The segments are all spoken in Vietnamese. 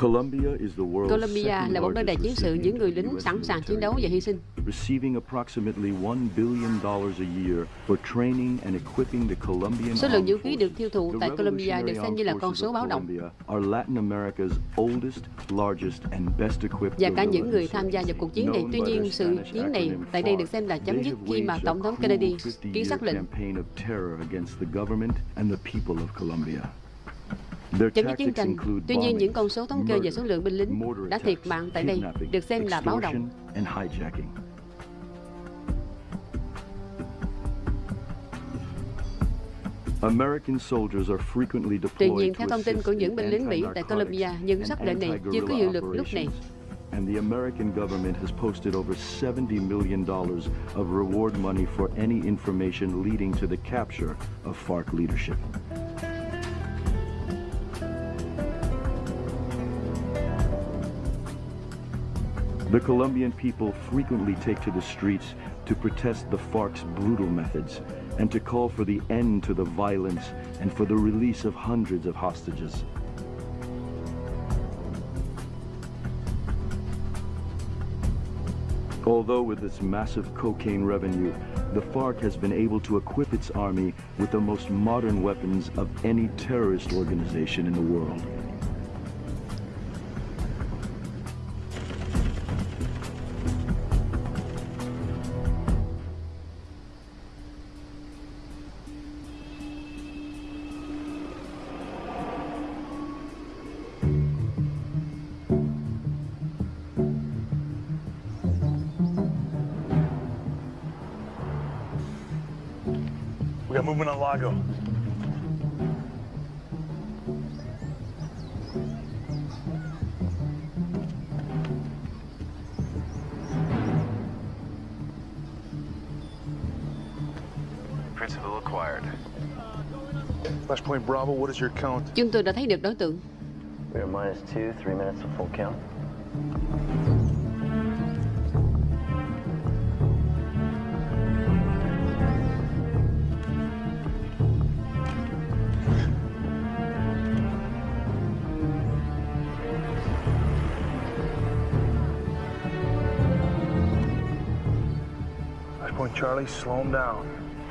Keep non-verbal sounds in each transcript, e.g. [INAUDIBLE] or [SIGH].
Colombia là một nơi đầy chiến sự những người lính sẵn sàng chiến đấu và hy sinh. Số lượng vũ khí được tiêu thụ tại Colombia được xem như là con số báo động. Và cả những người tham gia vào cuộc chiến này. Tuy nhiên, sự chiến này tại đây được xem là chấm dứt khi mà Tổng thống Kennedy ký xác lệnh Chấm dứt chiến tranh, tuy nhiên những con số thống kê về số lượng binh lính đã thiệt mạng tại đây được xem là báo động. Tuy nhiên, theo thông tin của những binh lính Mỹ tại Colombia, những sắc lệnh này chưa có hiệu lực lúc này. and the American government has posted over $70 million of reward money for any information leading to the capture of FARC leadership. The Colombian people frequently take to the streets to protest the FARC's brutal methods and to call for the end to the violence and for the release of hundreds of hostages. Although with its massive cocaine revenue, the FARC has been able to equip its army with the most modern weapons of any terrorist organization in the world. We got movement on Lago. Principal acquired. Flashpoint Bravo, what is your count? Chúng tôi đã thấy được đối tượng. We are minus two, three minutes of full count.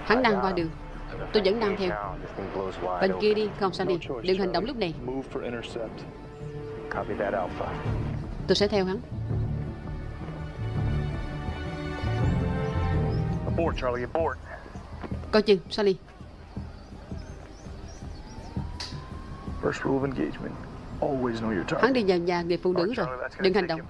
Hắn đang qua đường. Tôi vẫn đang theo. Bên kia đi, không sao đi. Đừng hành động lúc này. Move for intercept. Copy that Alpha. Tôi sẽ theo hắn. Abort, Charlie, abort. Coi chừng, Sally. First rule of engagement. Always know your target. Hắn đi vào nhà người phụ nữ rồi. Charlie, Đừng hành động.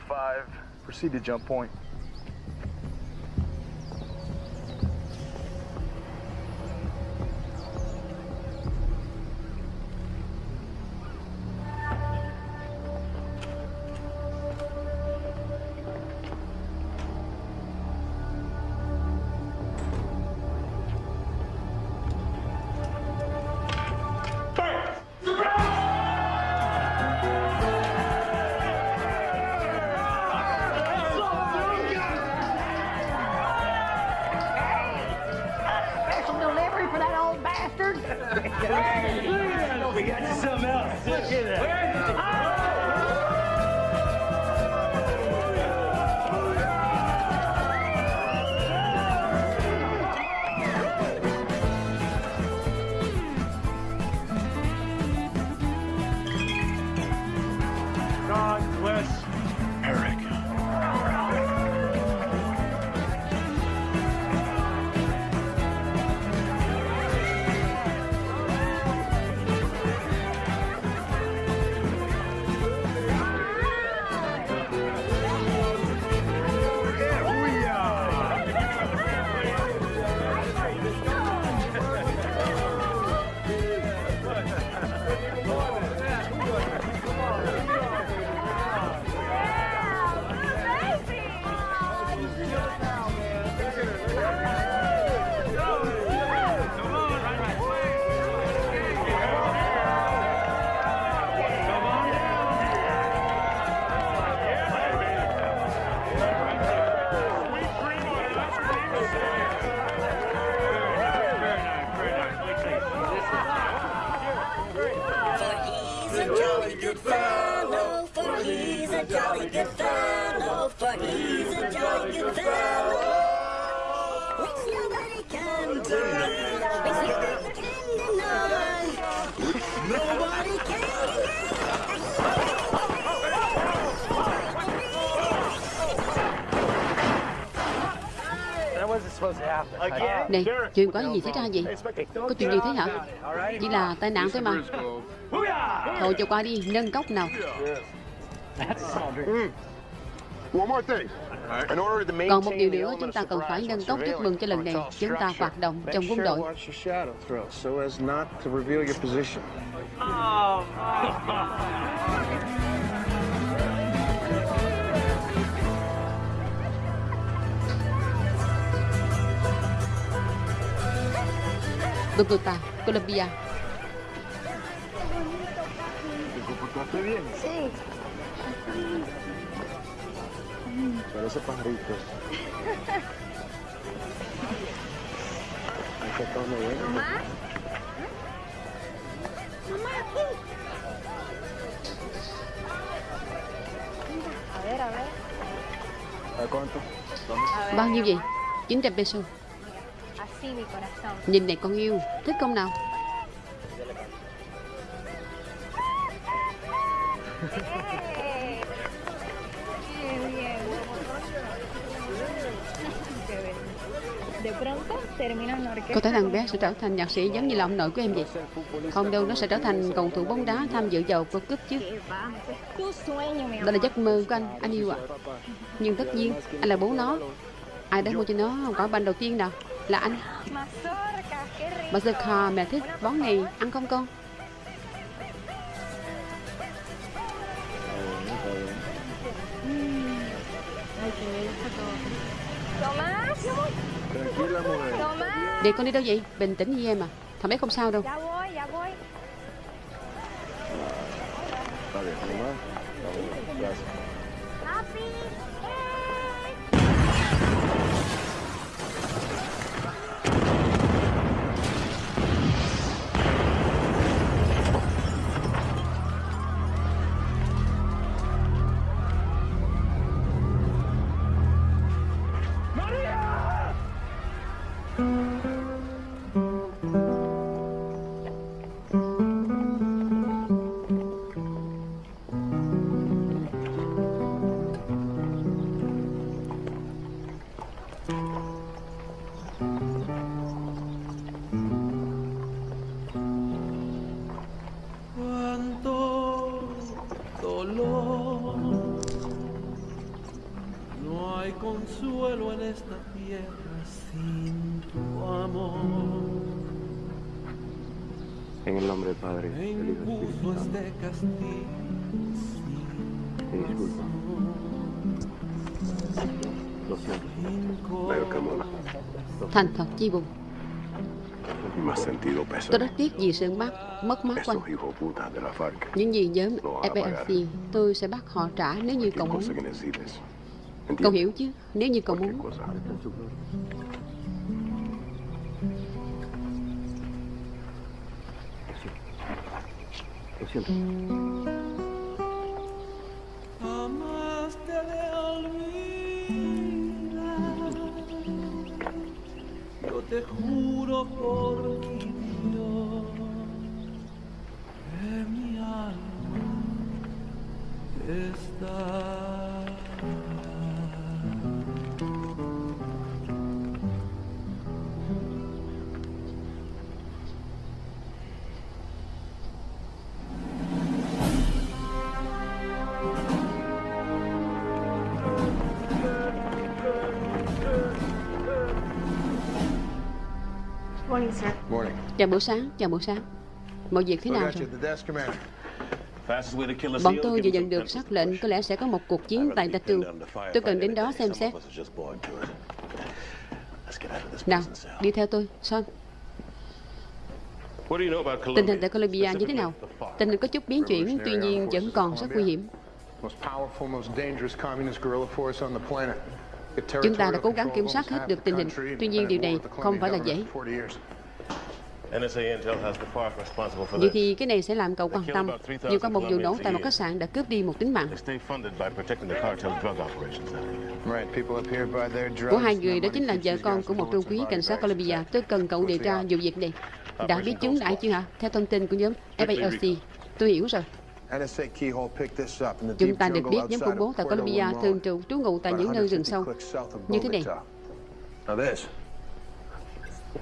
Này, chuyện có gì xảy ra vậy? Có chuyện gì thế hả? Chỉ là tai nạn thôi mà. Thôi cho qua đi, nâng cốc nào. One more thing. In order to maintain Còn một điều the nữa, chúng ta cần phải nâng cốc chúc mừng cho lần này. Chúng ta hoạt động trong quân đội. to watch your shadow throw so as not to reveal your position. Bogotá, Colombia. Sí. Parece pajaritos. Hay que todo bien. Mamá. Mamá, aquí. A ver, a ver. ¿A cuánto? A ver. Bao nhiêu vậy? 900 peso. Nhìn này con yêu, thích không nào? Có thể thằng bé sẽ trở thành nhạc sĩ giống như là ông nội của em vậy. Không đâu, nó sẽ trở thành cầu thủ bóng đá tham dự vào World Cup chứ. Đó là giấc mơ của anh, anh yêu ạ. Nhưng tất nhiên, anh là bố nó. Ai đã mua cho nó quả banh đầu tiên nào? Là anh. Bà giật khò mẹ thích món này, ăn không con? Đi con đi đâu vậy? Bình tĩnh với em à. Thằng bé không sao đâu. En el nombre del Padre, Me del Hijo y del Espíritu Santo. Te disculpa. Lo siento. Thành thật chi buồn. Tôi rất tiếc vì sự mất, mất mát của anh. Những gì nhóm FARC, tôi sẽ bắt họ trả nếu như cậu muốn. Cậu hiểu chứ? Nếu như cậu muốn. Yo te juro por mi Dios que mi alma está. Chào buổi sáng, chào buổi sáng. Mọi việc thế nào rồi? Bọn tôi vừa nhận được sắc lệnh có lẽ sẽ có một cuộc chiến tại Tatu. Tôi cần đến đó xem xét. Nào, đi theo tôi, Son. Tình hình tại Colombia như thế nào? Tình hình có chút biến chuyển, tuy nhiên vẫn còn rất nguy hiểm. Chúng ta đã cố gắng kiểm soát hết được tình hình. Tuy nhiên điều này không phải là dễ. Vậy this. thì cái này sẽ làm cậu quan tâm. Vừa qua một vụ nổ tại một khách sạn đã cướp đi một tính mạng của hai người đó chính là vợ con của một trung and cảnh sát Colombia. Tôi cần cậu điều tra vụ việc này. Đã biết chúng đã chưa hả? Theo thông tin của nhóm FALC. Tôi hiểu rồi. NSA Keyhole picked this up in the Chúng ta được biết nhóm khủng bố tại Colombia thường trú trú ngụ tại những nơi rừng 150 sâu như thế này. Bogota. Now this. One month ago.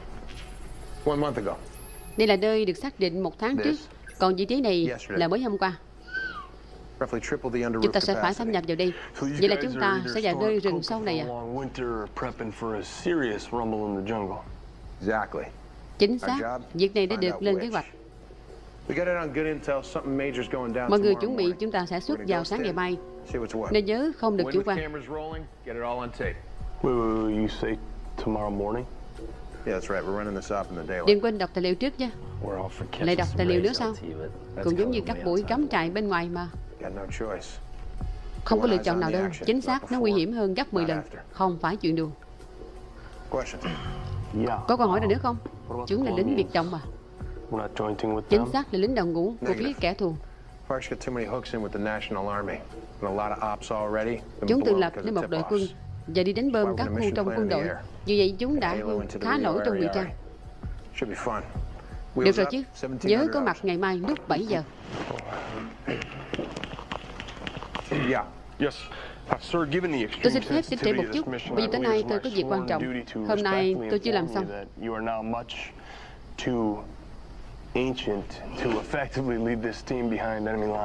Đây là nơi được xác định một tháng trước. Còn vị trí này là mới hôm qua. Chúng ta sẽ phải capacity. nhập vào đây. Vậy là chúng ta sẽ vào nơi rừng sâu này à? Chính xác. Việc này đã được lên kế hoạch. Mọi người chuẩn bị chúng ta sẽ xuất vào sáng ngày mai. Nên nhớ không được chủ quan. Đừng quên đọc tài liệu trước nha. Lại đọc tài liệu nữa sao? Cũng giống như các buổi cắm trại bên ngoài mà. Không có lựa chọn nào đâu. Chính xác, nó nguy hiểm hơn gấp 10 lần. Không phải chuyện đùa. Có câu hỏi nào nữa không? Chúng là lính biệt động mà. We're not jointing with Chính them. xác là lính đồng ngũ của phía kẻ thù. Chúng tự lập nên một đội quân và đi đánh bơm các khu trong quân đội. Vì vậy chúng đã khá nổi trong điều tra. Should be fun. Được rồi chứ. 1700 Nhớ có mặt ngày mai lúc 7 giờ. Tôi xin phép xin trễ một chút, vì I tối believe nay tôi có việc quan trọng. Hôm nay tôi chưa làm xong.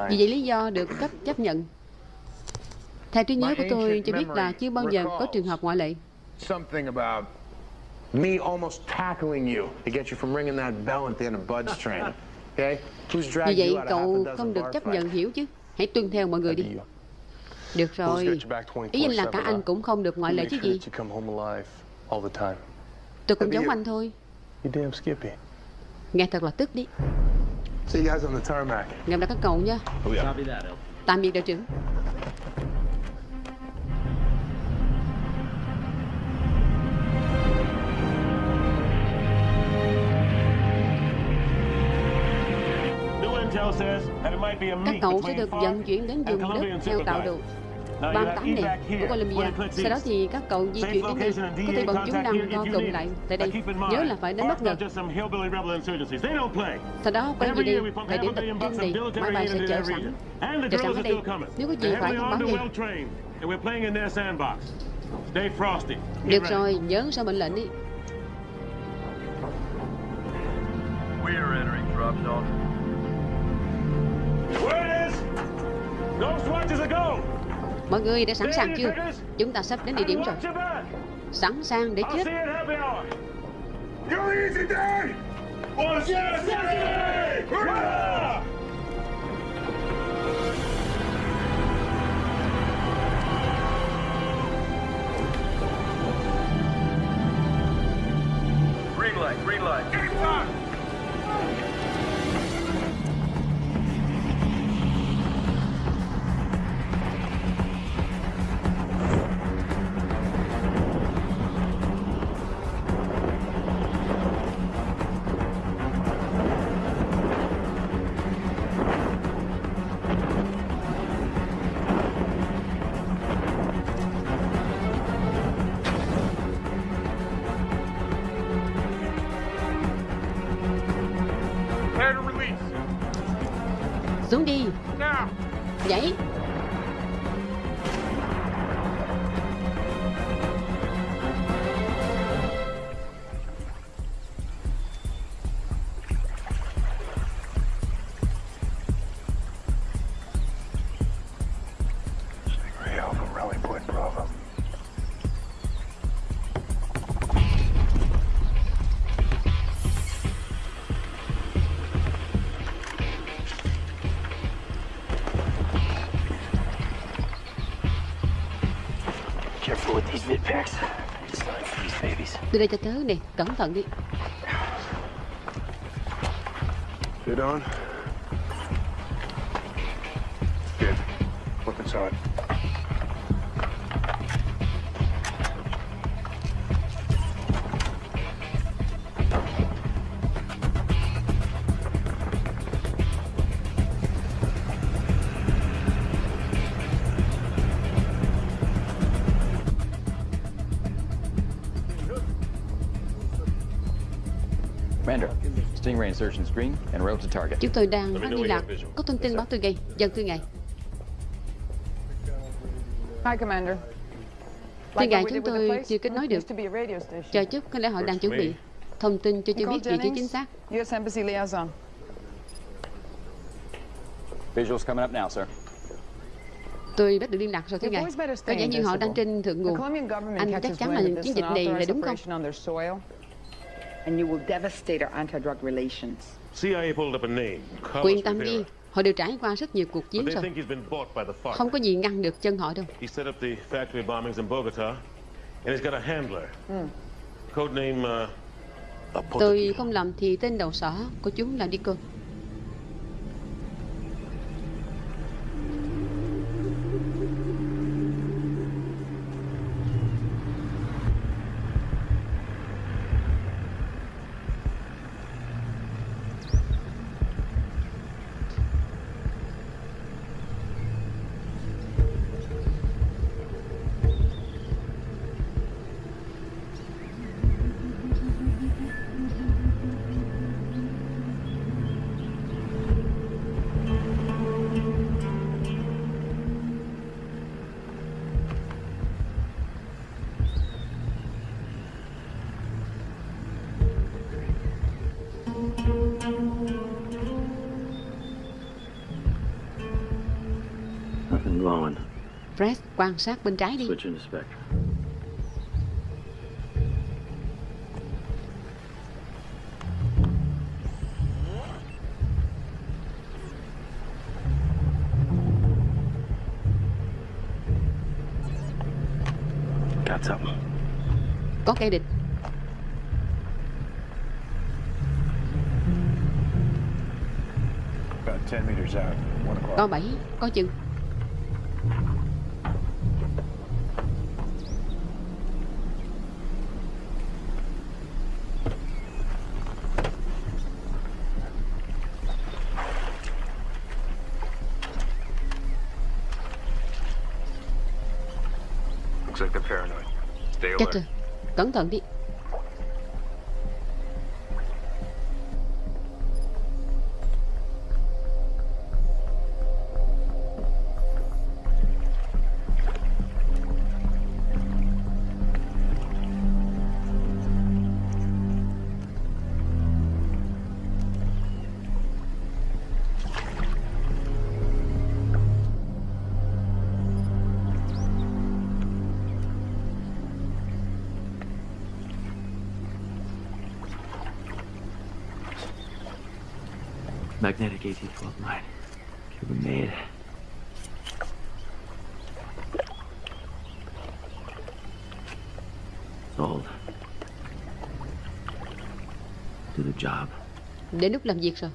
Vì vậy lý do được cấp chấp nhận. Theo trí nhớ của tôi cho biết là chưa bao giờ có trường hợp ngoại lệ. Something about me almost tackling you to get you from ringing that bell at the end of Bud's train. [LAUGHS] Okay? Who's dragged vậy you out of half cậu không được chấp nhận hiểu chứ. Hãy tuân theo mọi người đi. Được rồi. Ý anh là cả anh cũng không được ngoại lệ chứ gì. You come home alive all the time. Tôi cũng giống anh thôi. You damn Skippy. Nghe thật là tức đi. See you guys on the tarmac. Gặp lại các cậu nha. Oh. Tạm biệt đội trưởng. Các cậu sẽ được vận chuyển đến vùng đất theo tạo you 38 have này của here, Colombia. 20 clicks Sau đó thì các cậu di chuyển đến đây. Có thể bọn chúng đang here co cụm lại tại đây. Nhớ là phải đánh bất ngờ. Sau đó quay về đây điểm a tập trung này. Máy bay sẽ chờ sẵn. Chờ sẵn ở đây. Nếu có gì phải thông báo ngay. Được rồi, nhớ sao mệnh lệnh đi. We are entering drop zone. Mọi người đã sẵn sàng chưa? Chúng ta sắp đến địa điểm rồi. Sẵn sàng để chết. Green light, green light. Xuống đi. Now. Nhảy. Babies. Đây cho tớ nè, cẩn thận đi. Get on. Chúng tôi đang phát liên lạc. Có thông tin báo tôi ngay. Dân thưa ngài. Hi, Commander. Thưa ngài, chúng tôi chưa kết nối được. Chờ chút, có lẽ họ đang chuẩn bị. Thông tin cho chưa biết vị trí chính xác. U.S. Embassy liaison. Visuals coming up now, sir. Tôi bắt được liên lạc rồi thưa ngài. Có vẻ như họ đang trên thượng nguồn. Anh chắc chắn là chiến dịch này là đúng không? And you will devastate our anti-drug relations. CIA pulled up a name. Carlos Quyên tâm đi. Họ đều trải qua rất nhiều cuộc chiến rồi. Không có gì ngăn được chân họ đâu. He set up the factory bombings in Bogota, and he's got a handler. Codename, uh, Tôi không lầm thì tên đầu sỏ của chúng là Dico. Quan sát bên trái đi. Có kẻ địch. About 10 meters out. One o'clock. Có bảy, có chừng. Rồi. Cẩn thận Đến lúc làm việc rồi.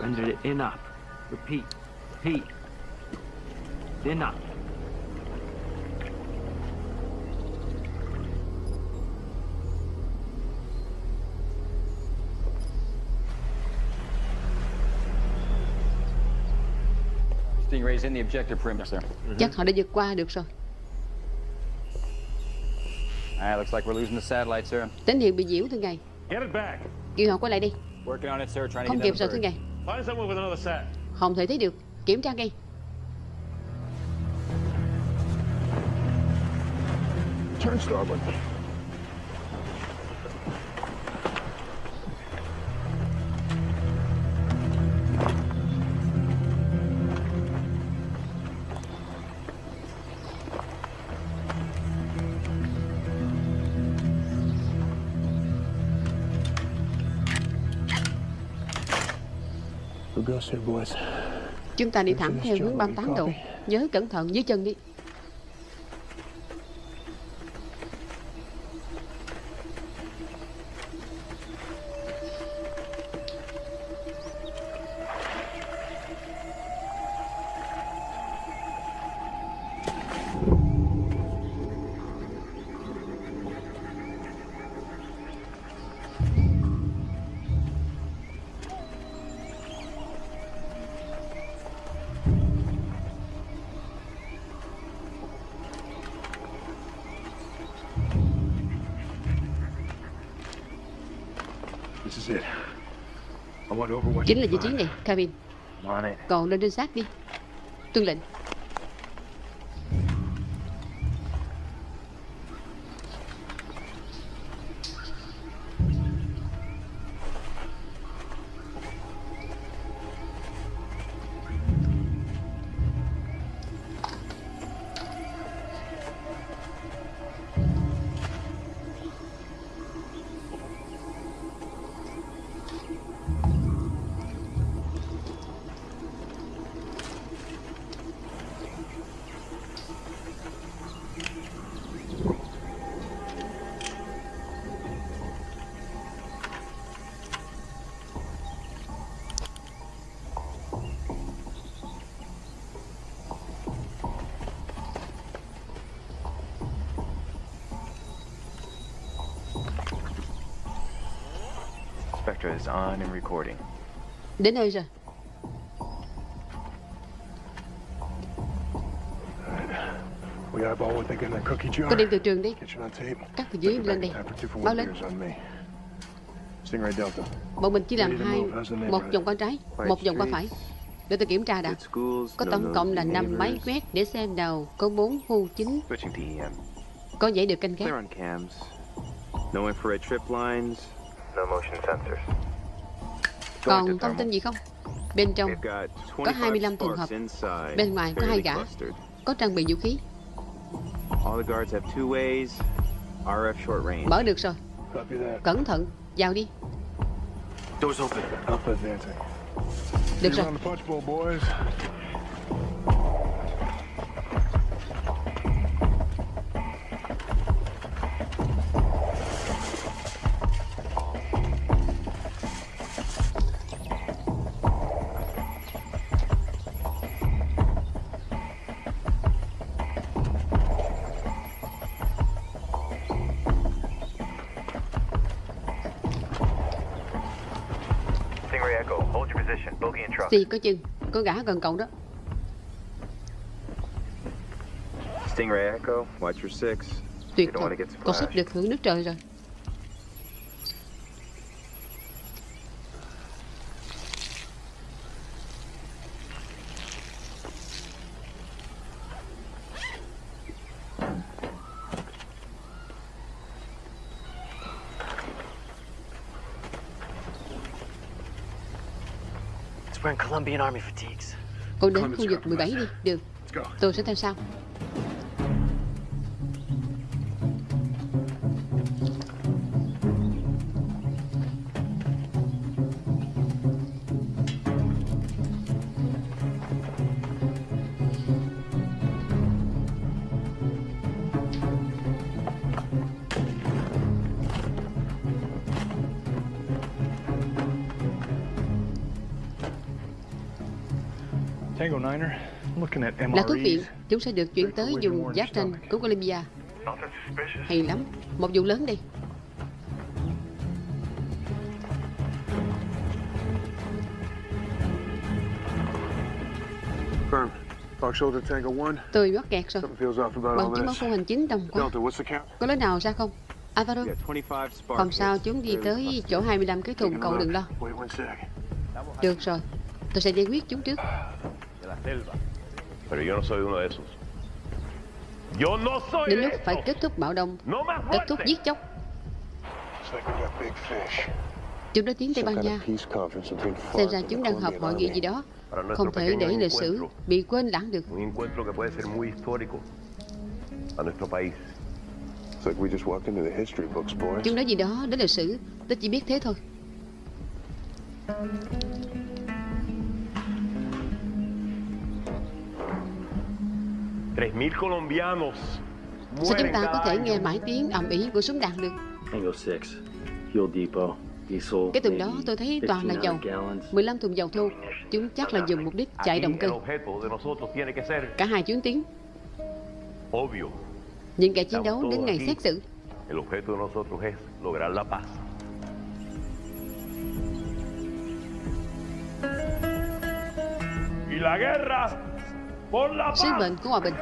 Guys it in up. Repeat. Repeat. In up. Chắc họ đã vượt qua được rồi. Alright, looks like we're losing the satellite, sir. Tín hiệu bị nhiễu thưa ngài. get it back. Kêu họ quay lại đi. Working on it, sir. Trying to Không kịp rồi thưa ngài. Find someone with another sat. Không thể thấy được. Kiểm tra ngay. Turn starboard. Chúng ta đi thẳng theo hướng 38 độ. Nhớ cẩn thận dưới chân đi. Chính là vị trí này, Kevin. Còn lên trinh sát đi. Tuân lệnh. Is on and recording. Đến nơi rồi. We eyeball what they get in their cookie jar. Có đem từ trường đi. Cắt từ dưới lên đây. Báo one lên. Bọn mình chỉ làm hai, một vòng qua trái, một vòng qua phải. Để tôi kiểm tra đã. Có tổng cộng là 5 máy quét để xem nào có 4 khu chính EM. có dãy được canh gác. No infrared trip lines. No motion sensors. Còn thông tin gì không? Bên trong có 25 25 trường hợp. Bên ngoài có hai gã có trang bị vũ khí. Mở được rồi. Cẩn thận, vào đi. Được rồi. Xì có chừng, có gã gần cậu đó. Stingray Echo, watch your six. Tuyệt thật, cậu sắp được hưởng nước trời rồi. It's wearing Colombian Army fatigues. Cậu đến khu vực 17 đi, được. Tôi sẽ theo sau. Là thuốc viện, MREs. chúng sẽ được chuyển tới vùng giáp ranh của Colombia. Hay lắm, một vụ lớn đi. Firm. Fox Shoulder Tango 1. Tôi mắc kẹt rồi. Something feels off about Bằng all chứng báo this. khu hành chính đồng quá. Delta, what's the count? Có lối nào ra không? Alvaro, You got 25 spark không sao chúng đi tới chỗ 25 cái thùng cậu đừng lo. Wait one sec. Được rồi, tôi sẽ giải quyết chúng trước. Selva. Pero yo no soy uno de esos. Yo no soy Đến lúc phải kết thúc bạo động, kết thúc giết chóc. Chúng đã tiến Tây Ban Nha. Xem ra chúng đang họp hội nghị gì đó. Không thể để lịch sử bị quên lãng được. Chúng nói gì đó đến lịch sử, tôi chỉ biết thế thôi. Sao chúng ta có thể nghe mãi tiếng ầm ĩ của súng đạn được? Tango 6, fuel depot, diesel. Cái tuần đó tôi thấy toàn là dầu 1500 gallons. 15 thùng dầu thô Chúng chắc là dùng mục đích chạy động cơ Cả hai chuyến tiến obvio. Những kẻ chiến đấu đến ngày xét xử El objeto de nosotros es lograr la paz. Y la guerra sứ mệnh của hòa bình.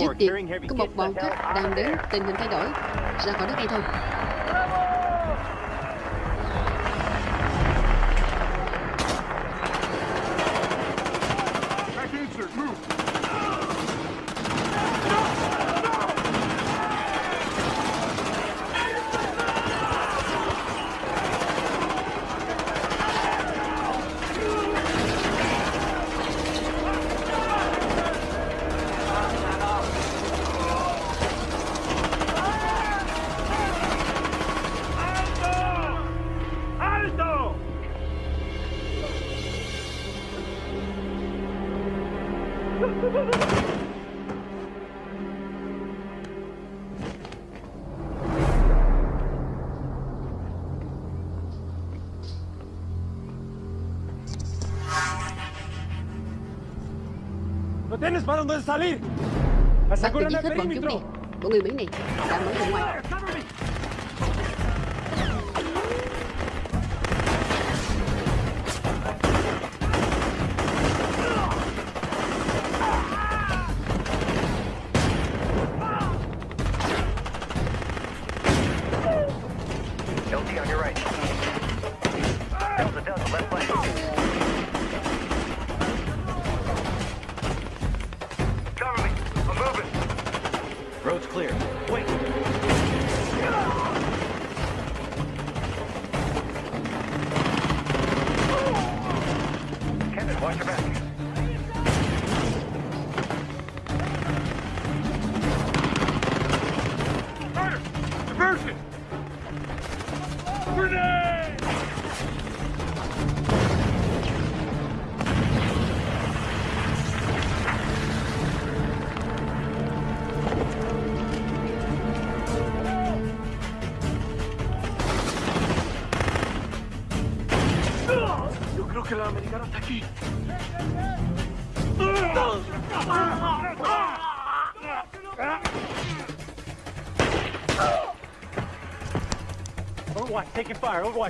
Trước tiên có một bọn cướp đang đến tình hình thay đổi. Ra khỏi đất ngay thôi. Para dónde salir! Bác tự ¡Aseguran giết el hết bọn chúng perímetro! đi. Bọn người Mỹ này đã mở ra ngoài.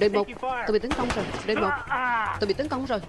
Đội một, tôi bị tấn công rồi. Đội một, tôi bị tấn công rồi.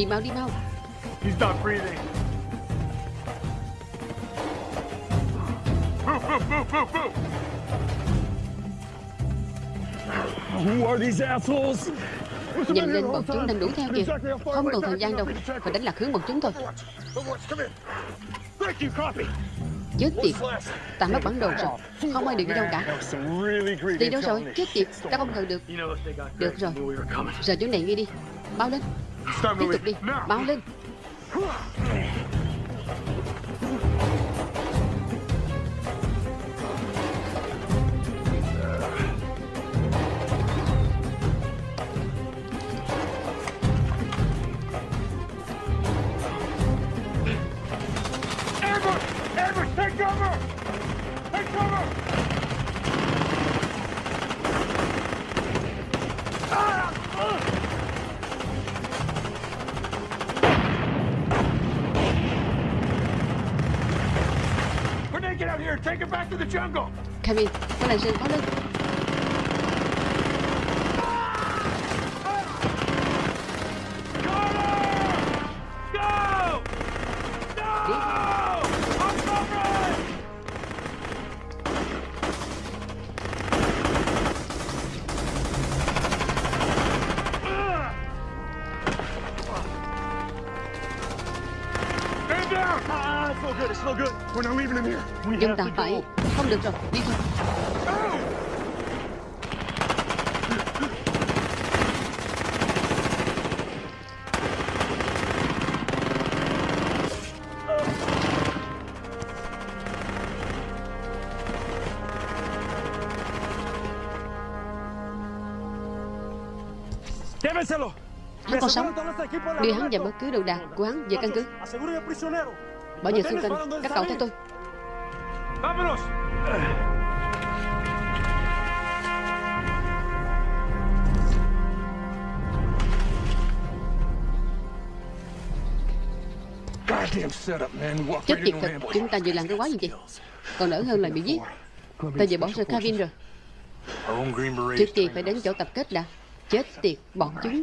Đi mau, đi mau. He's not breathing. Move, move, move, move, move! Who are these assholes? Nhanh lên, bọn chúng đang đuổi theo kìa. Không còn thời gian đâu. Phải đánh lạc hướng bọn chúng thôi. Chết tiệt. Ta mất bản đồ rồi. Không ai được đi đâu cả. Đi đâu rồi? Chết tiệt. Ta không cần được. Được rồi. Rời chỗ này ngay đi. Mau lên. Tiếp tục đi. Mau lên. Đưa hắn và bất cứ đồ đạc của hắn về căn cứ. Bảo vệ xung quanh các cậu theo tôi. Chết tiệt thật chúng ta vừa làm cái quái gì vậy? Còn đỡ hơn là bị giết. Ta vừa bỏ rơi Kevin rồi. Trước tiên phải đến chỗ tập kết đã. Chết tiệt bọn chúng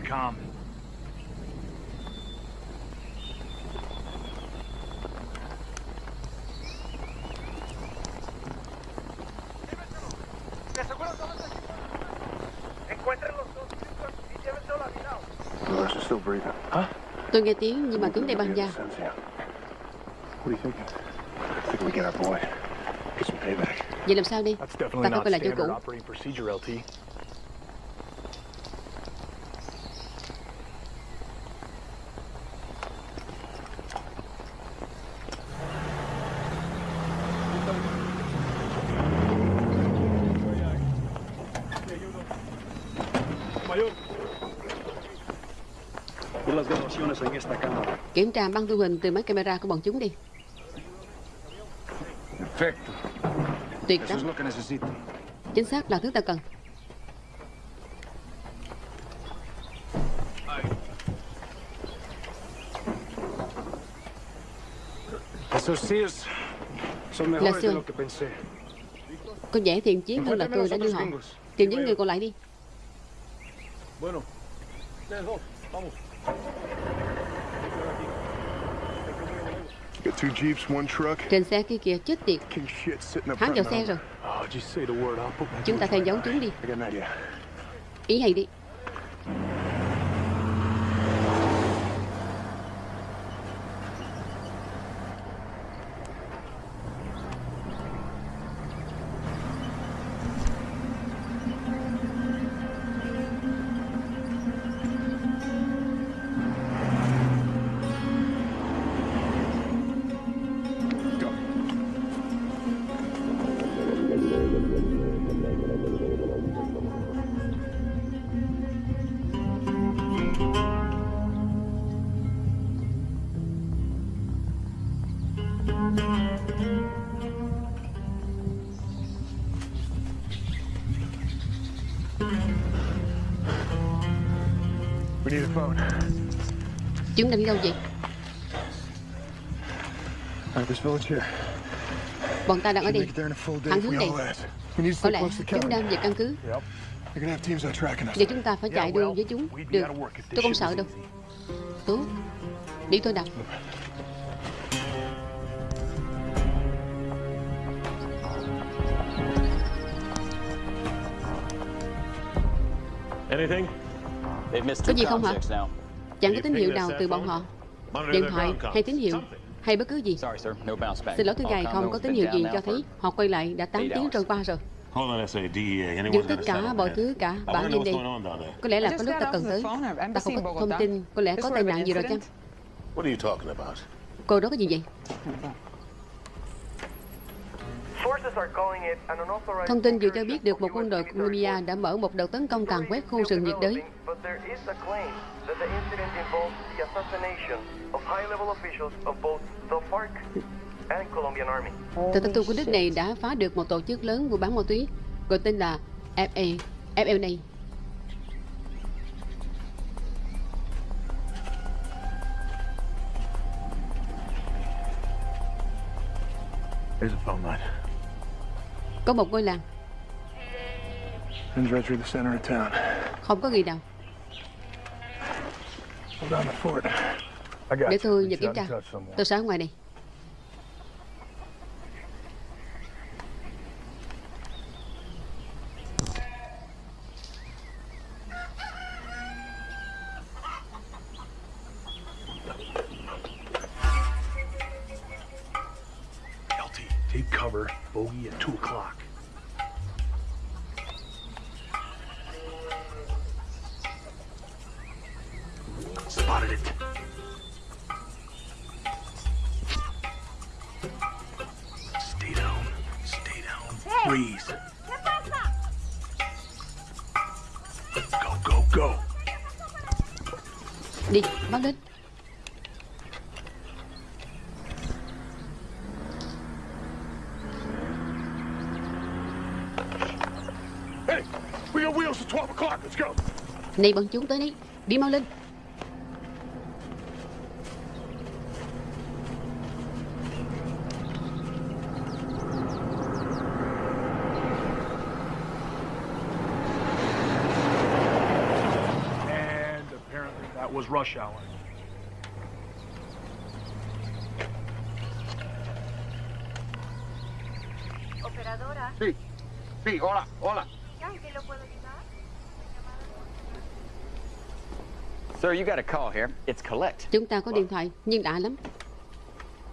thinking? I think we get our boy. Get some payback. vậy làm sao đi ta definitely phải lại chỗ cũ kiểm tra băng thu hình từ máy camera của bọn chúng đi. Perfecto. tuyệt lắm. chính xác là thứ ta cần. Que pensé. có vẻ thiện chiến hơn là tôi đã đưa họ. tìm những người còn lại đi trên xe kia kìa chết tiệt. Hắn vào xe rồi. Oh, chúng ta theo dấu chúng đi. Ý hay đi Chúng đang đi đâu vậy? Bọn ta đang ở đây. hắn hướng đây. Có lẽ chúng đang về căn cứ. Giờ chúng ta phải chạy đua với chúng. Được. Tôi không sợ đâu. Tốt. Đi tôi đọc. Anything? Có gì không hả? Chẳng có tín hiệu nào từ bọn họ? Điện thoại hay tín hiệu? Hay bất cứ gì? Sorry, sir. No bounce back. Xin lỗi thưa ngài không có tín hiệu gì cho thấy Họ quay lại đã 8 eight tiếng trôi qua rồi. Hold on, SADEA. Anyone Dừng got tất cả mọi thứ cả bản nhìn what's đi. Có lẽ là có lúc ta cần tới. Ta không có thông tin. Có lẽ có tai nạn gì rồi chăng? What are you talking about? Cô đó có gì vậy Thông tin vừa cho biết được một quân đội Colombia đã mở một đợt tấn công càn quét khu rừng nhiệt đới But there is a claim that the incident involves the assassination of high-level officials of both the FARC and Colombian Army. Tờ tin tu của nước này đã phá được một tổ chức lớn mua bán ma túy gọi tên là FA, FLA. There's a phone line. Có một ngôi làng, Runs right through the center of town. không có người nào. I got Để tôi nhờ kiểm tra. Tôi sẽ ở ngoài này. LT, take cover. Bogey at 2 o'clock. Freeze. Go, go, go. Đi, báo lên. Hey, we got wheels at 12 o'clock. Let's go. Này bọn chúng tới đây. Đi mau lên. And apparently that was rush hour. Operadora. Sí, sí, hola, hola. Sir, you got a call here. It's collect. Chúng ta có điện thoại, nhưng đã lắm.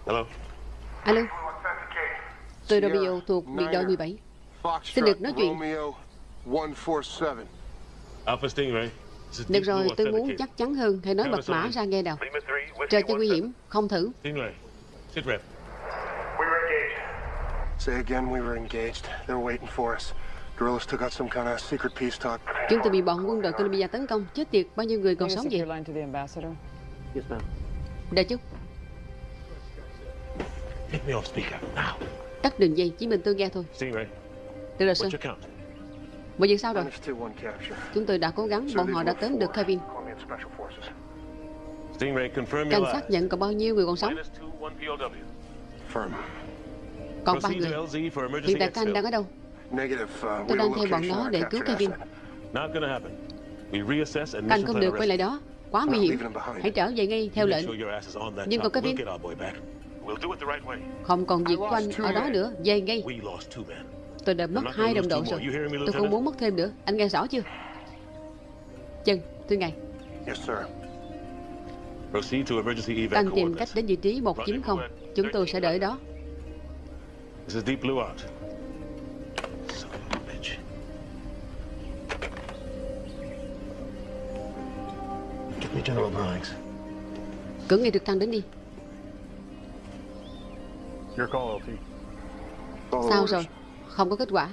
Hello? Alo, tôi Romeo thuộc biệt đội 17. Xin được nói chuyện. Romeo 147. Alpha Stingray. Được rồi, tôi muốn chắc chắn hơn. Hãy nói mật mã ra nghe nào. Trời cho nguy hiểm, không thử. Stingray. Sit rep. We were engaged. Say again, we were engaged. They were waiting for us. Guerrillas took out some kind of secret peace talk. Chúng tôi bị bọn quân đội Colombia tấn công. Chết tiệt, bao nhiêu người còn sống vậy? line to the ambassador. Yes, ma'am. Đợi chút, Take me off speaker, now. tắt đường dây, chỉ mình tôi nghe thôi. Được rồi, sir. Mọi việc sao rồi? Chúng tôi đã cố gắng, bọn họ đã tóm được Kevin. Sát lies. nhận còn bao nhiêu người còn sống? Còn ba người. to LZ for emergency Hiện tại exfil. đang ở đâu? Negative. Uh, Tôi đang theo bọn nó on để cứu Kevin. mission không được quay lại đó. Quá nguy hiểm. Hãy trở về ngay theo lệnh. Nhưng còn. Kevin? Không còn việc của anh ở đó nữa. Về ngay. Tôi đã mất hai đồng đội rồi. Tôi không muốn mất thêm nữa. Anh nghe rõ chưa? Chân, thưa ngài. Yes, sir. Proceed to emergency Các anh evac tìm cách đến vị trí 190. Chúng tôi sẽ đợi đó. Cử ngay trực thăng đến đi. Sao rồi? Không có kết quả.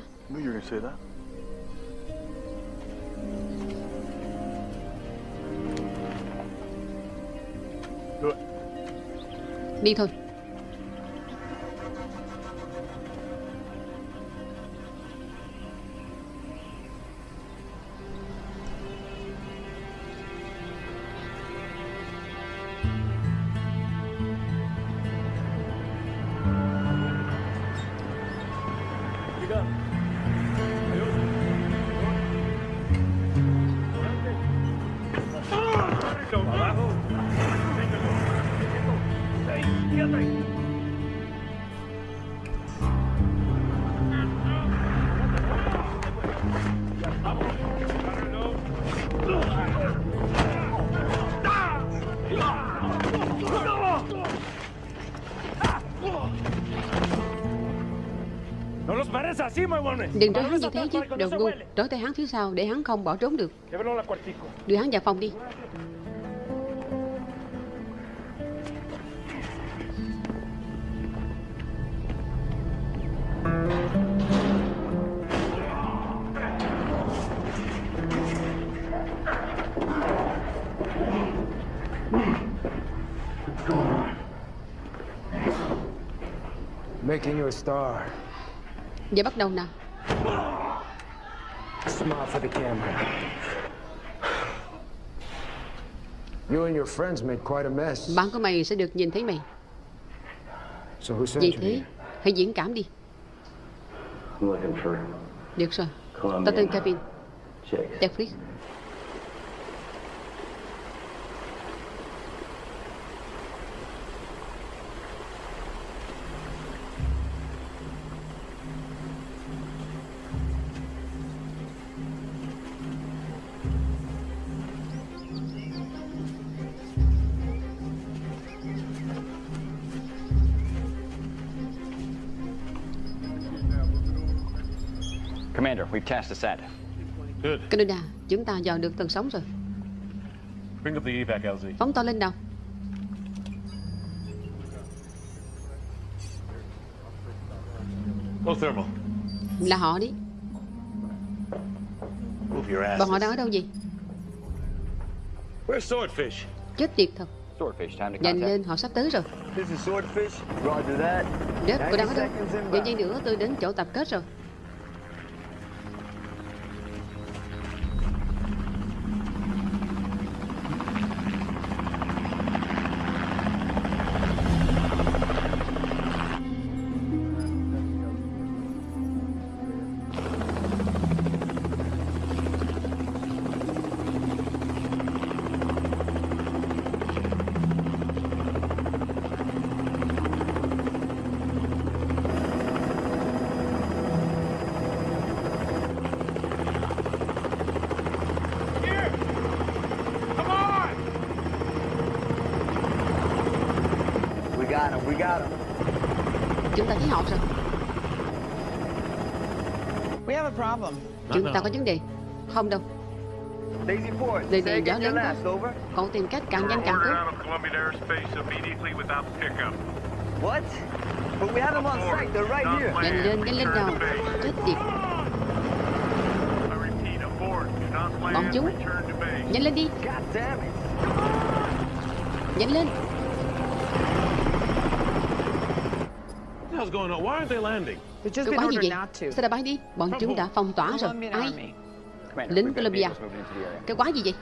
Knew you Đừng trốn hắn như thế chứ Đồ ngu. Trói tay hắn phía sau Để hắn không bỏ trốn được. Đưa hắn vào phòng đi. Making you a star. Giờ bắt đầu nào Smile for the camera. You and your friends made quite a mess. Bạn của mày sẽ được nhìn thấy mày So who sent Vì you thế here? Hãy diễn cảm đi I'm looking for Được rồi. Tao tên Kevin chicks. Netflix Canada Chúng ta dò được tầng sóng rồi Bring up the evac, LZ. Phóng to lên nào Low thermal. Là họ đi Move your ass. Bọn họ đang ở đâu vậy Where's Swordfish? Chết tiệt thật Swordfish, time to Nhanh lên họ sắp tới rồi This is Swordfish. Roger that. Rớp cô đang ở 90 đâu inbound. giây nữa tôi đến chỗ tập kết rồi Chúng ta có vấn đề Không đâu Daisy Ford. Đây say này gió lớn quá last. Over. Cậu tìm cách càng nhanh càng tốt of Colombian airspace immediately without pickup. What? But we have them on site. They're right here. Nhanh lên, nhanh lên nào Chết tiệt Bọn chúng. Nhanh lên đi. Nhanh lên What the hell's going on? Why aren't they landing? Cái quái gì vậy? not to. Sao đã bay đi Bọn chúng đã phong tỏa rồi. Ai? Lính Colombia. Vehicles moving into the area. Cái quái gì vậy?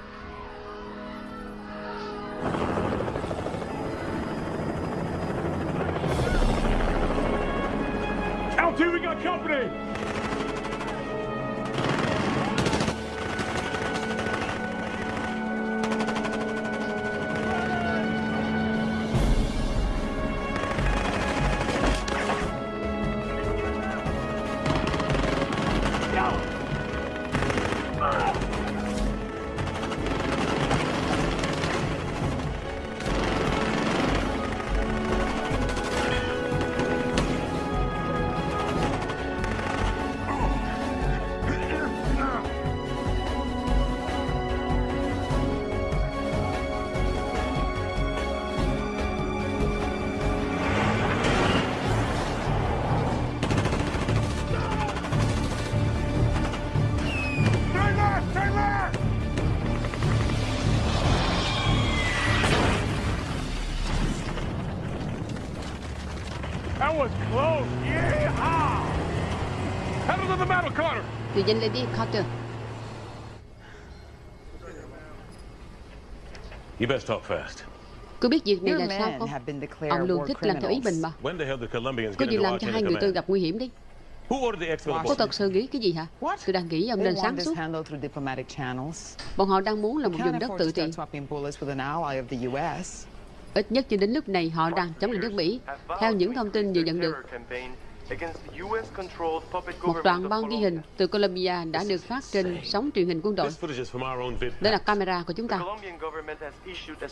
LT, we got company. Đi Carter You best talk fast. Cứ biết việc này là sao không? have been declared Ông luôn thích làm theo ý mình mà. When the hell did Colombians Có get gì làm cho hai người tôi gặp nguy hiểm đấy Who ordered the export Có thật sự nghĩ cái gì hả? Tôi đang nghĩ ông nên sáng suốt. handled through diplomatic channels. Bọn họ đang muốn là một vùng đất tự trị. start swapping bullets with an ally of the U.S. Ít nhất cho đến lúc này họ đang chống lại nước Mỹ. Theo những thông tin vừa nhận được Một đoạn băng ghi hình từ Colombia đã được phát trên sóng truyền hình quân đội. Đó là camera của chúng ta.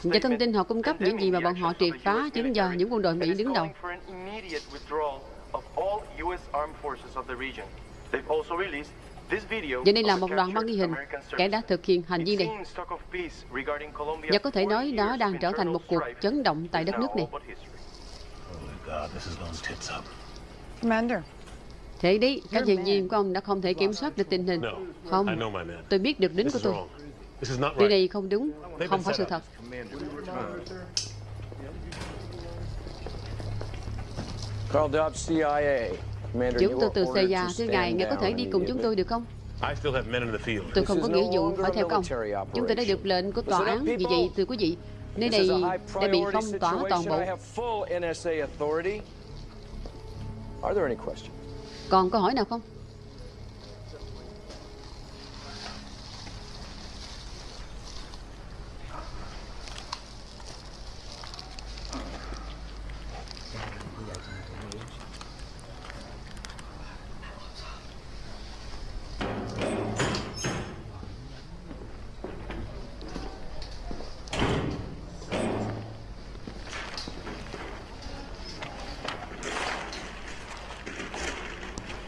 Và thông tin họ cung cấp những gì mà bọn họ triệt phá chính do những quân đội Mỹ đứng đầu. Và đây là of một the đoạn băng ghi hình kẻ đã thực hiện hành vi It này. Và có thể 40 nói đó đang trở thành một cuộc chấn động tại đất nước này. Thế đấy, các nhân viên của ông đã không thể kiểm soát được tình hình. I Không, know my man. tôi biết được This của is tôi. Điều right. này không đúng, không phải sự thật. Carl Dobbs, CIA. Commander, Chúng tôi từ CIA, stand ngài, ngài có thể đi cùng chúng tôi được không? I still have men in the field. Tôi không có nghĩa vụ phải theo công. Chúng tôi đã được lệnh của tòa án, vì vậy thưa quý vị, nơi này đã bị phong tỏa toàn bộ. Are there any questions? Còn câu hỏi nào không?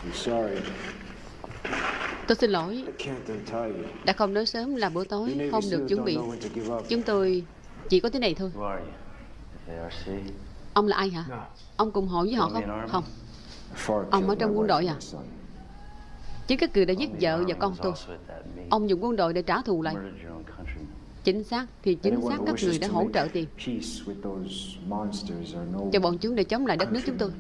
I'm sorry. Tôi xin lỗi, đã không nói sớm là bữa tối, không được chuẩn bị. Chúng tôi chỉ có thế này thôi. Ông là ai hả? Ông cùng hội với họ không? Không. Ông ở trong quân đội à? Chính các cử đã giết vợ và con tôi. Ông dùng quân đội để trả thù lại. Chính xác thì chính xác các người đã hỗ trợ tiền cho bọn chúng để chống lại đất nước chúng tôi.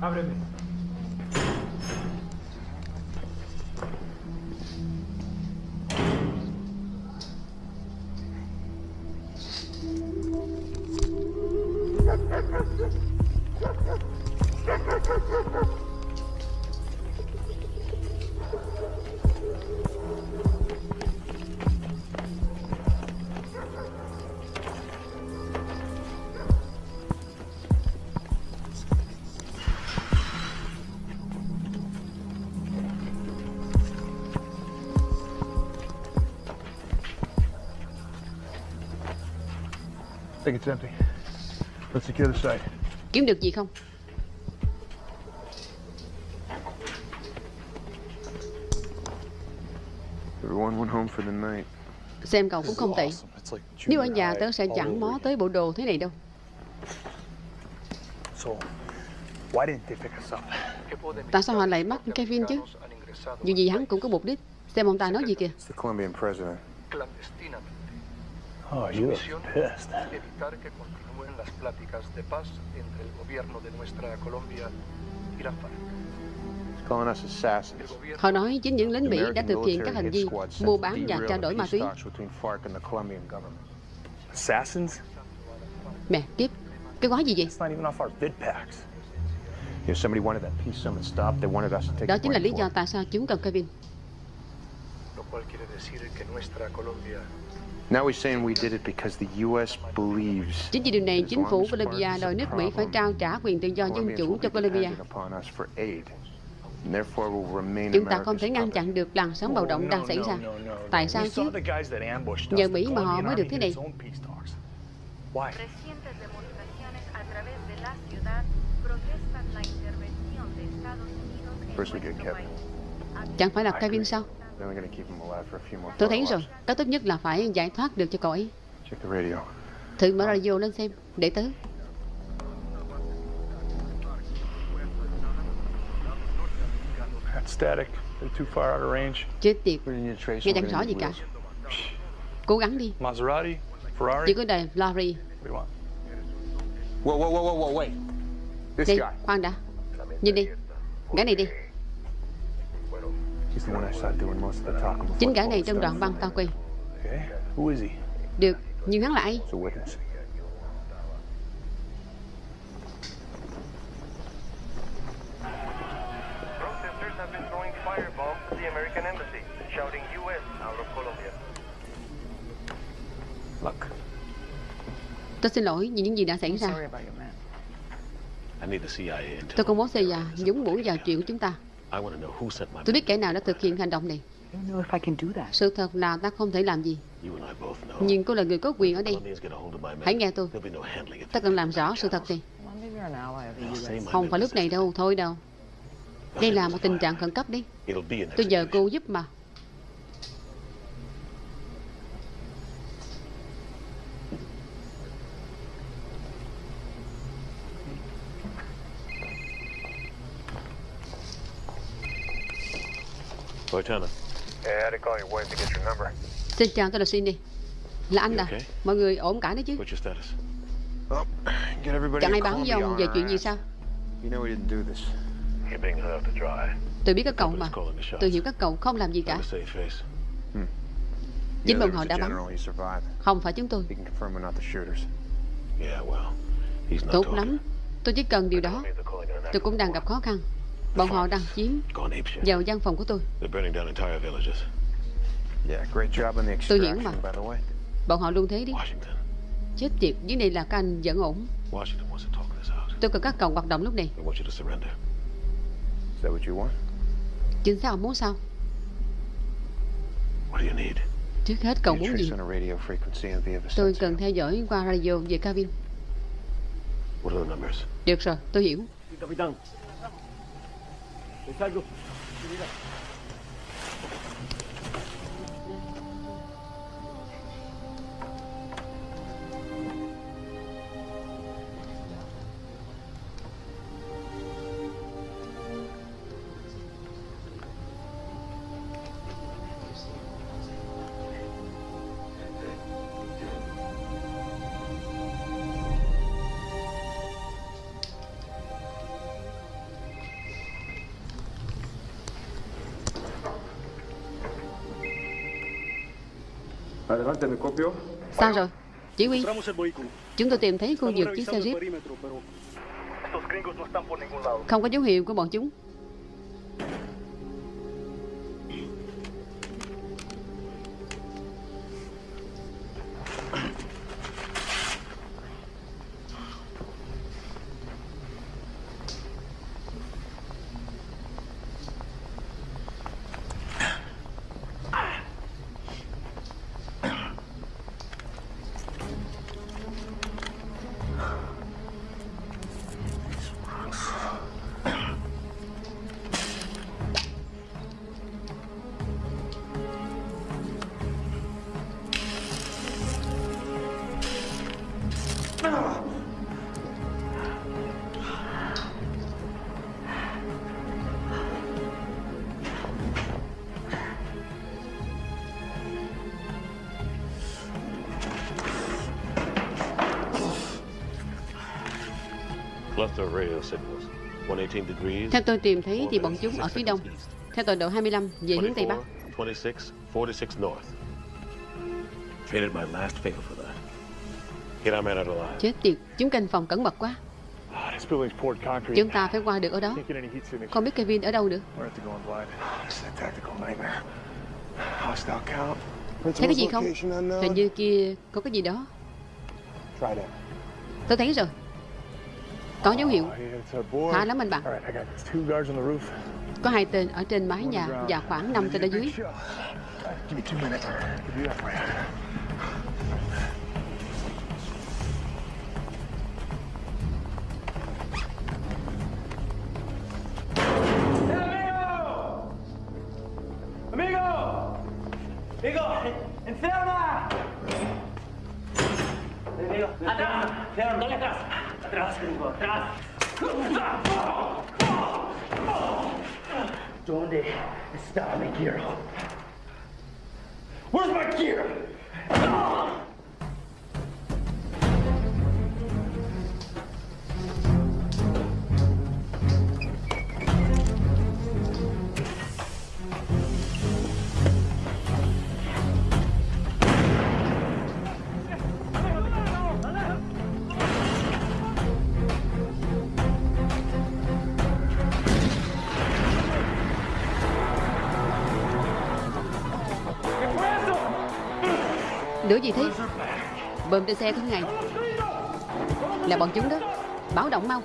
Abre a mesa. It's empty. Let's secure the site. Kiếm được gì không? Everyone went home for the night. Xem cậu cũng không tệ. Nếu ở nhà tớ sẽ chẳng mó tới bộ đồ thế này đâu. So, why didn't they pick us up? Tại sao họ lại bắt Kevin chứ? Dù gì hắn cũng có mục đích. Xem ông ta nói gì kìa. It's the Colombian president. Oh, you are pissed. evitar que continúen las pláticas de paz entre el gobierno de nuestra Colombia y la FARC. He's calling us assassins. Họ nói chính những lính The Mỹ đã thực hiện các hành vi mua bán và trao đổi ma túy. talks between FARC and the Colombian government. Assassins? Mẹ kiếp, cái gói gì vậy? It's not even off our vid packs. If somebody wanted that peace summit stopped, they wanted us to take Đó chính là lý do tại sao chúng cần Kevin. Lo cual quiere decir que nuestra Colombia Now he's saying we did it because the U.S. believes Chính vì điều này, chính phủ is đòi nước Mỹ phải trao trả quyền tự do dân chủ cho be Bolivia. dependent upon us for aid, and therefore will remain Chúng ta không thể ngăn chặn được làn sóng bạo động đang xảy ra. Tại sao We chứ? saw the guys that ambushed us. Nhờ Mỹ mà họ mới được thế này. Chẳng phải là Kevin sao? Then we're gonna keep him alive for a few more Tôi thấy rồi, cái tốt nhất là phải giải thoát được cho cậu ấy. Check the radio. Thử mở radio lên xem, để tớ. That's static. They're too far out of range. Chết tiệt, nghe chẳng rõ gì cả. Cố gắng đi, Maserati? Ferrari? chỉ có đời Larry. Whoa, whoa, whoa, whoa, wait. This guy. khoan đã. Nhìn đi, gã này đi. Chính gã này trong đoạn băng tao quay. Okay. Who is he? Được, nhưng hắn là ai? He's a witness. Protesters have been throwing firebombs at the American embassy, shouting U.S. out of Colombia. Look, Tôi xin lỗi vì những gì đã xảy ra. CIA. Tôi không muốn xây già nhúng mũi vào chuyện của chúng ta. I want to know who sent my Tôi biết kẻ nào đã thực hiện hành động này. know if I can do that. Sự thật là ta không thể làm gì. You and I both know. Nhưng cô là người có quyền ở đây. Hãy nghe tôi. Ta cần làm rõ sự thật này. Không phải lúc này đâu, thôi đâu. Đây là một tình trạng khẩn cấp đi. Tôi nhờ cô giúp mà. Lieutenant. Hey, I had to call your wife to get your number. Xin chào, tôi là Cindy. Là anh You à. okay? Mọi người ổn cả đấy chứ? What's your status? Get everybody Chẳng ai báo với ông về chuyện gì sao? You know we didn't do this. You're being held out to dry. Tôi biết các cậu mà. Tôi hiểu các cậu không làm gì cả. Face. Chính Yeah, bọn họ đã bắn. Không phải chúng tôi. Yeah, Tốt lắm. Tôi chỉ cần điều đó. Tôi cũng đang gặp khó khăn. Bọn họ đang chiếm vào văn phòng của tôi. Tôi hiểu mà. Bọn họ luôn thế đi. Chết tiệt, vấn đề là các anh vẫn ổn. Tôi cần các cậu hoạt động lúc này. They want you to surrender. Is that what you want? Chính xác ông muốn sao? What do you need? Trước hết cậu muốn gì? Tôi cần theo dõi qua radio về cabin. What are the numbers? Được rồi, tôi hiểu. Es algo. Mira. Sao rồi? Chỉ huy, chúng tôi tìm thấy khu vực chiếc xe Jeep. Không có dấu hiệu của bọn chúng. Theo tôi tìm thấy thì bọn chúng ở phía đông. Theo tọa độ 25 về hướng Tây Bắc. 24, 26, 46 north. Traded my last favor for that. Get our man out alive. Chết tiệt, chúng canh phòng cẩn mật quá. Concrete. Chúng ta phải qua được ở đó. Không biết Kevin ở đâu nữa. Thấy cái gì không? Hình như kia có cái gì đó. Tôi thấy rồi. Có dấu hiệu. Khá lắm anh bạn. Có hai tên ở trên mái nhà và khoảng 5 tên ở dưới. Lửa gì thế? Bơm trên xe thứ ngày. Là bọn chúng đó. Báo động mau.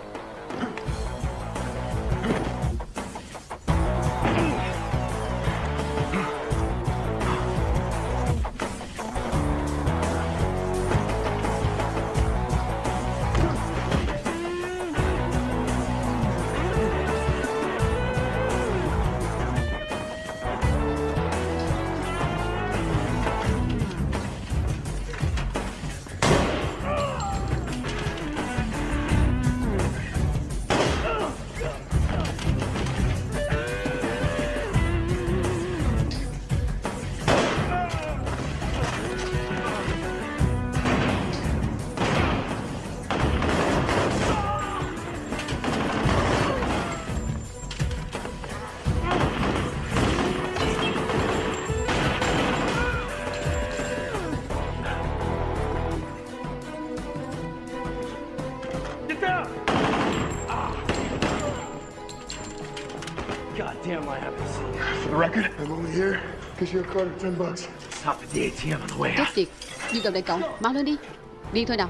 Caught 10 bucks. Stop at the ATM on the way Chết tiệt. Đi tàu đại cậu Mau lên đi. Đi thôi nào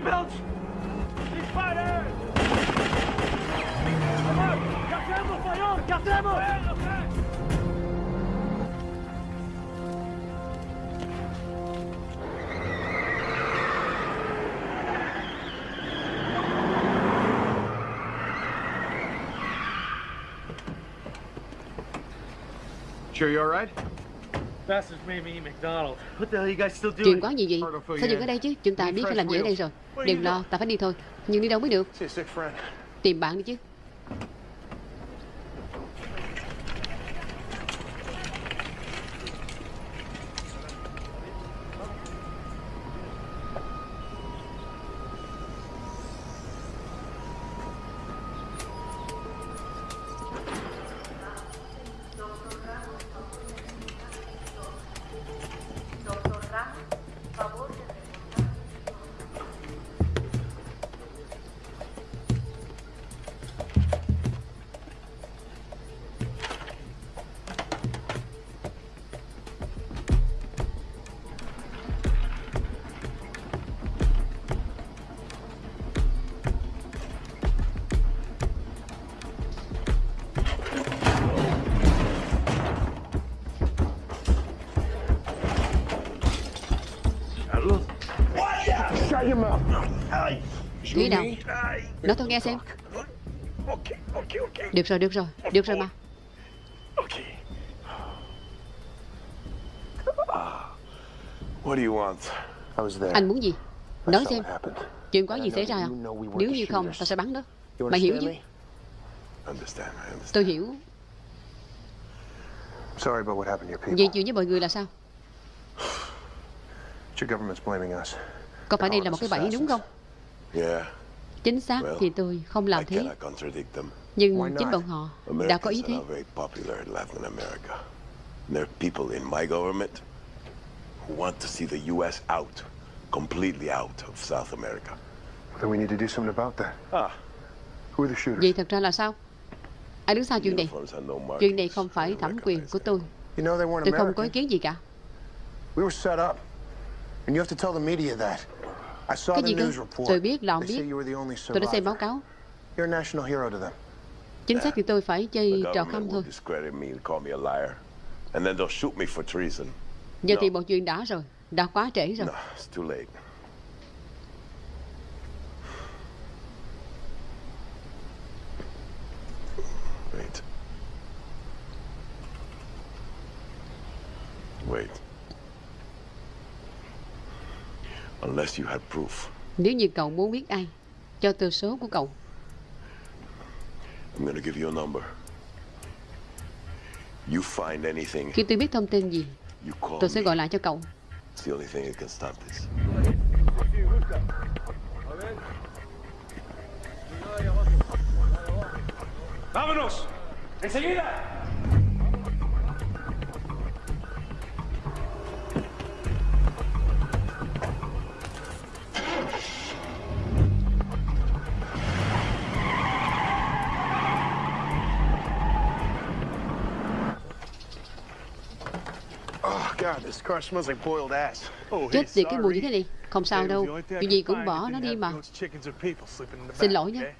thing got seatbelts? Ceasefire! Cartemos, Mayor! Cartemos! Sure you all right? Chuyện quá gì vậy Sao dừng ở đây chứ? Chúng ta biết phải làm gì ở đây rồi. Đừng lo Ta phải đi thôi. Nhưng đi đâu mới được. Tìm bạn đi chứ rồi được rồi Được rồi mà. What do you want? I was there. Anh muốn gì? Nói xem? Chuyện có gì xảy ra không? Nếu như không ta sẽ bắn đó Mày hiểu chứ. Tôi hiểu. Sorry about what happened to your people. Vậy chuyện với mọi người là sao? Your government's blaming us. Có phải đây là một cái bẫy đúng không? Yeah, Chính xác thì tôi không làm thế. Nhưng chính bọn họ đã có ý thế. There are people in my government who want to see the U.S. out, completely out of South America. Then we need to do something about that. Ah. Who are the shooters? Vậy thật ra là sao Ai đứng sau chuyện này. Chuyện này không phải thẩm quyền của tôi You know they weren't Tôi không có ý kiến gì cả We were set up. And you have to tell the media that. I saw Cái the gì cơ news report. Tôi biết là ông biết Tôi đã xem báo cáo You're a national hero to them. Chính xác thì tôi phải chơi trò khăm thôi. Giờ thì một chuyện đã rồi Đã quá trễ rồi. Wait. Wait. Unless you had proof, Nếu như cậu muốn biết ai Cho tôi số của cậu I'm gonna give you a number. You find anything, Khi tôi biết thông tin gì you call Tôi sẽ me. gọi lại cho cậu It's the only thing that can stop this. ¡Vámonos! ¡Enseguida! Chết tiệt cái mùi như thế này. Không sao đâu. Chuyện gì cũng bỏ nó đi mà. Xin lỗi the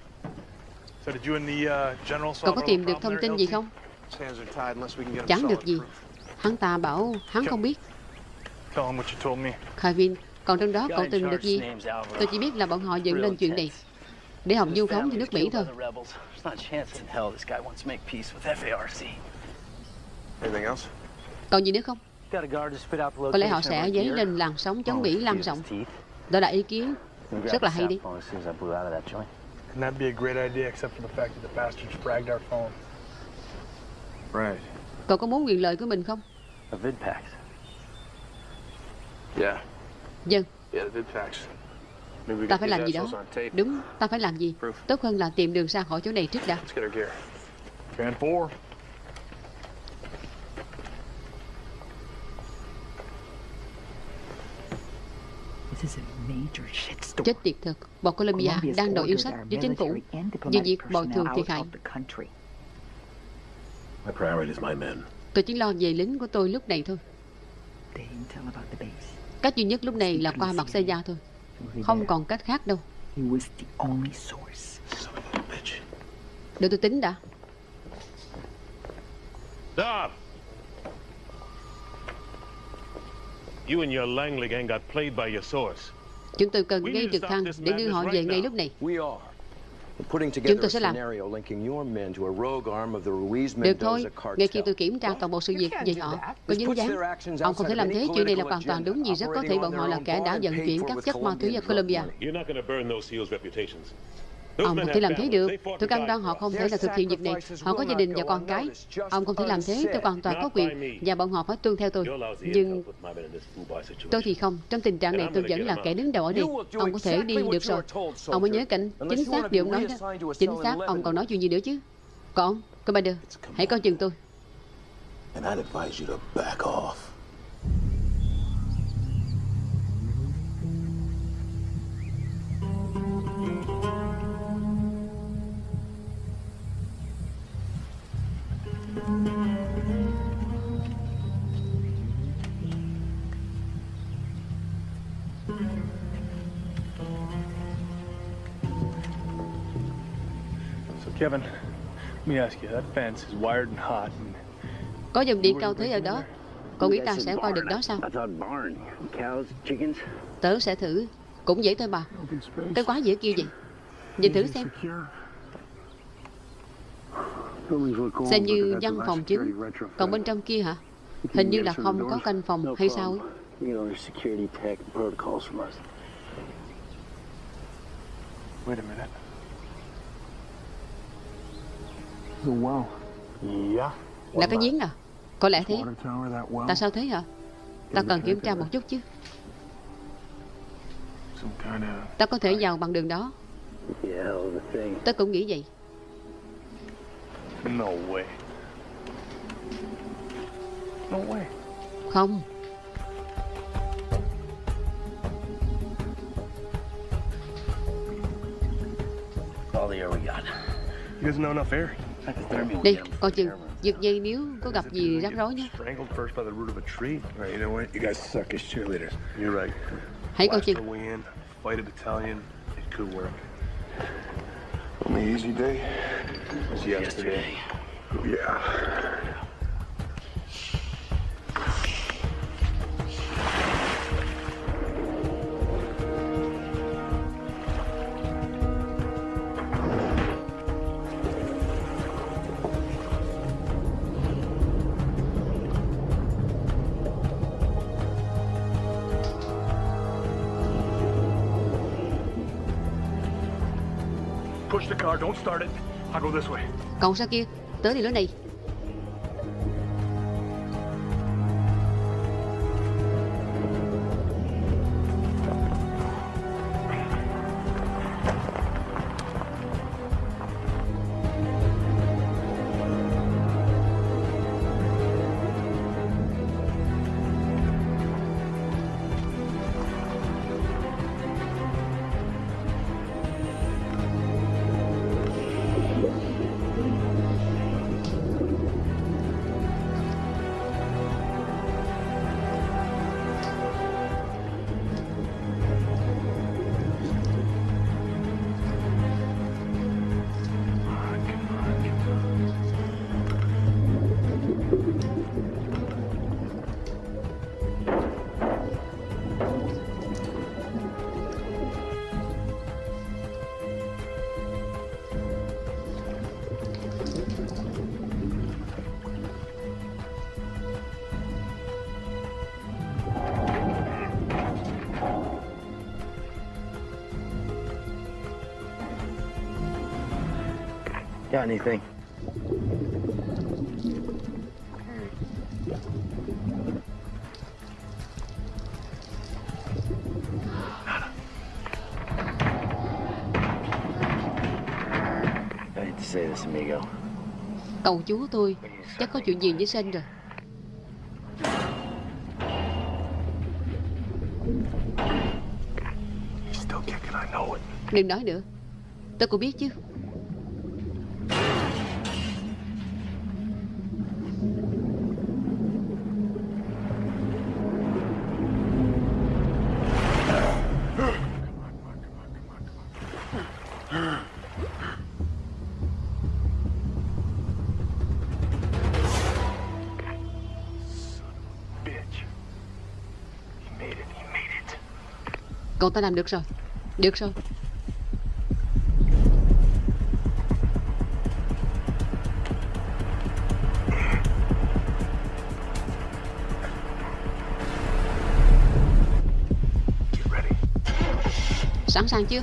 uh, Cậu có tìm được thông tin gì không? Chẳng được gì. Hắn ta bảo hắn không biết. Kevin Còn trong đó cậu tìm được gì? Tôi chỉ biết là bọn họ dựng lên chuyện này Để Hồng du phóng cho nước Mỹ thôi? Còn gì nữa không có lẽ họ sẽ dấy lên làn sóng chống Mỹ lan rộng. Đó là ý kiến rất là hay đi. Cậu có muốn quyền lời của mình không? Yeah. Vâng. Dân. Ta phải làm gì đó. Đúng, ta phải làm gì. Tốt hơn là tìm đường ra khỏi chỗ này trước đã. Let's 4. Chết tiệt thật. Bọn Colombia đang đòi yêu sách với chính phủ. về việc bồi thường thiệt hại. Tôi chỉ lo về lính của tôi lúc này thôi. Cách duy nhất lúc này là qua mặt xe gia thôi. Không còn cách khác đâu. Để tôi tính đã. Stop! You and your Langley gang got played by your source. Chúng tôi cần gây trực thăng để đưa họ về ngay lúc này. Chúng tôi sẽ làm. scenario linking your men to a rogue arm of the Ruiz Được thôi, ngay khi tôi kiểm tra toàn bộ sự việc về họ có dính dáng. Ông không thể làm thế, chuyện này là hoàn toàn đúng vì rất có thể bọn họ là kẻ đã vận chuyển các chất ma túy ở Colombia Ông không thể làm thế được. Tôi cam đoan họ không thể là thực hiện việc này. Họ có gia đình và con cái. Ông không thể làm thế. Tôi hoàn toàn có quyền. Và bọn họ phải tuân theo tôi. Nhưng tôi thì không. Trong tình trạng này tôi vẫn là kẻ đứng đầu ở đây. Ông có thể đi được rồi. Ông mới nhớ cảnh chính xác điều ông nói đó. Chính xác ông còn nói chuyện gì nữa chứ? Còn ông, Commander Hãy coi chừng tôi. And I'd advise you to back off. Kevin, let me ask you, that fence is wired and hot. And Có dòng điện cao thế ở đó. Cậu nghĩ ta sẽ qua được đó sao. Tớ sẽ thử. Cũng dễ thôi bà. Cái quá dễ kêu gì Nhìn thử xem. Xem như văn phòng chính. Còn bên trong kia hả? Hình như là không có canh phòng hay sao ấy. Wait a minute. The well. Yeah. Là cái giếng à Có lẽ thế. Tại sao thế hả Ta cần kiểm tra một chút chứ Ta có thể vào bằng đường đó Yeah, hell of a thing. Tớ cũng nghĩ vậy No way. No way. Không All the air we got. You guys know enough air? Đi coi chừng Giật dây nếu có gặp gì rắc rối nhé. Hãy coi chừng. Only easy day? Was yesterday. Yeah. Còn sao kia? Tớ thì lối này. Got anything? I hate to say this, amigo. Cậu chú tôi Chắc có chuyện gì với Sen rồi Still kicking, I know it. Đừng nói nữa Tôi cũng biết chứ Ta làm được rồi. Được rồi. Sẵn sàng chưa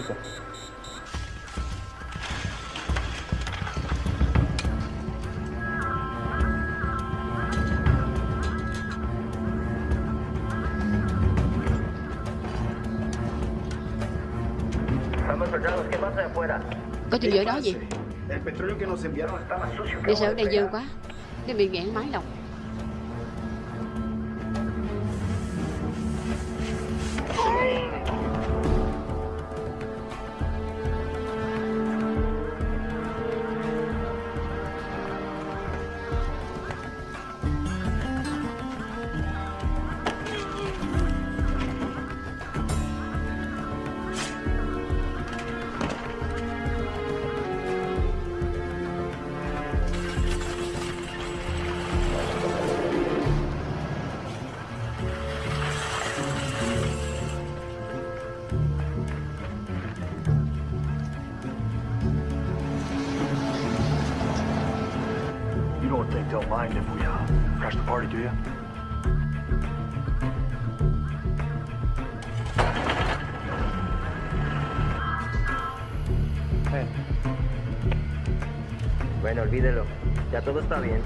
Un momento. Estamos soldados, ¿qué pasa de afuera? Có chuyện gì ở đó gì. Đi sợ ở đây dơ quá Cái bị nghẹn máy độc mind if we uh, crash the party, do you? Bueno, olvídelo. Ya todo está bien.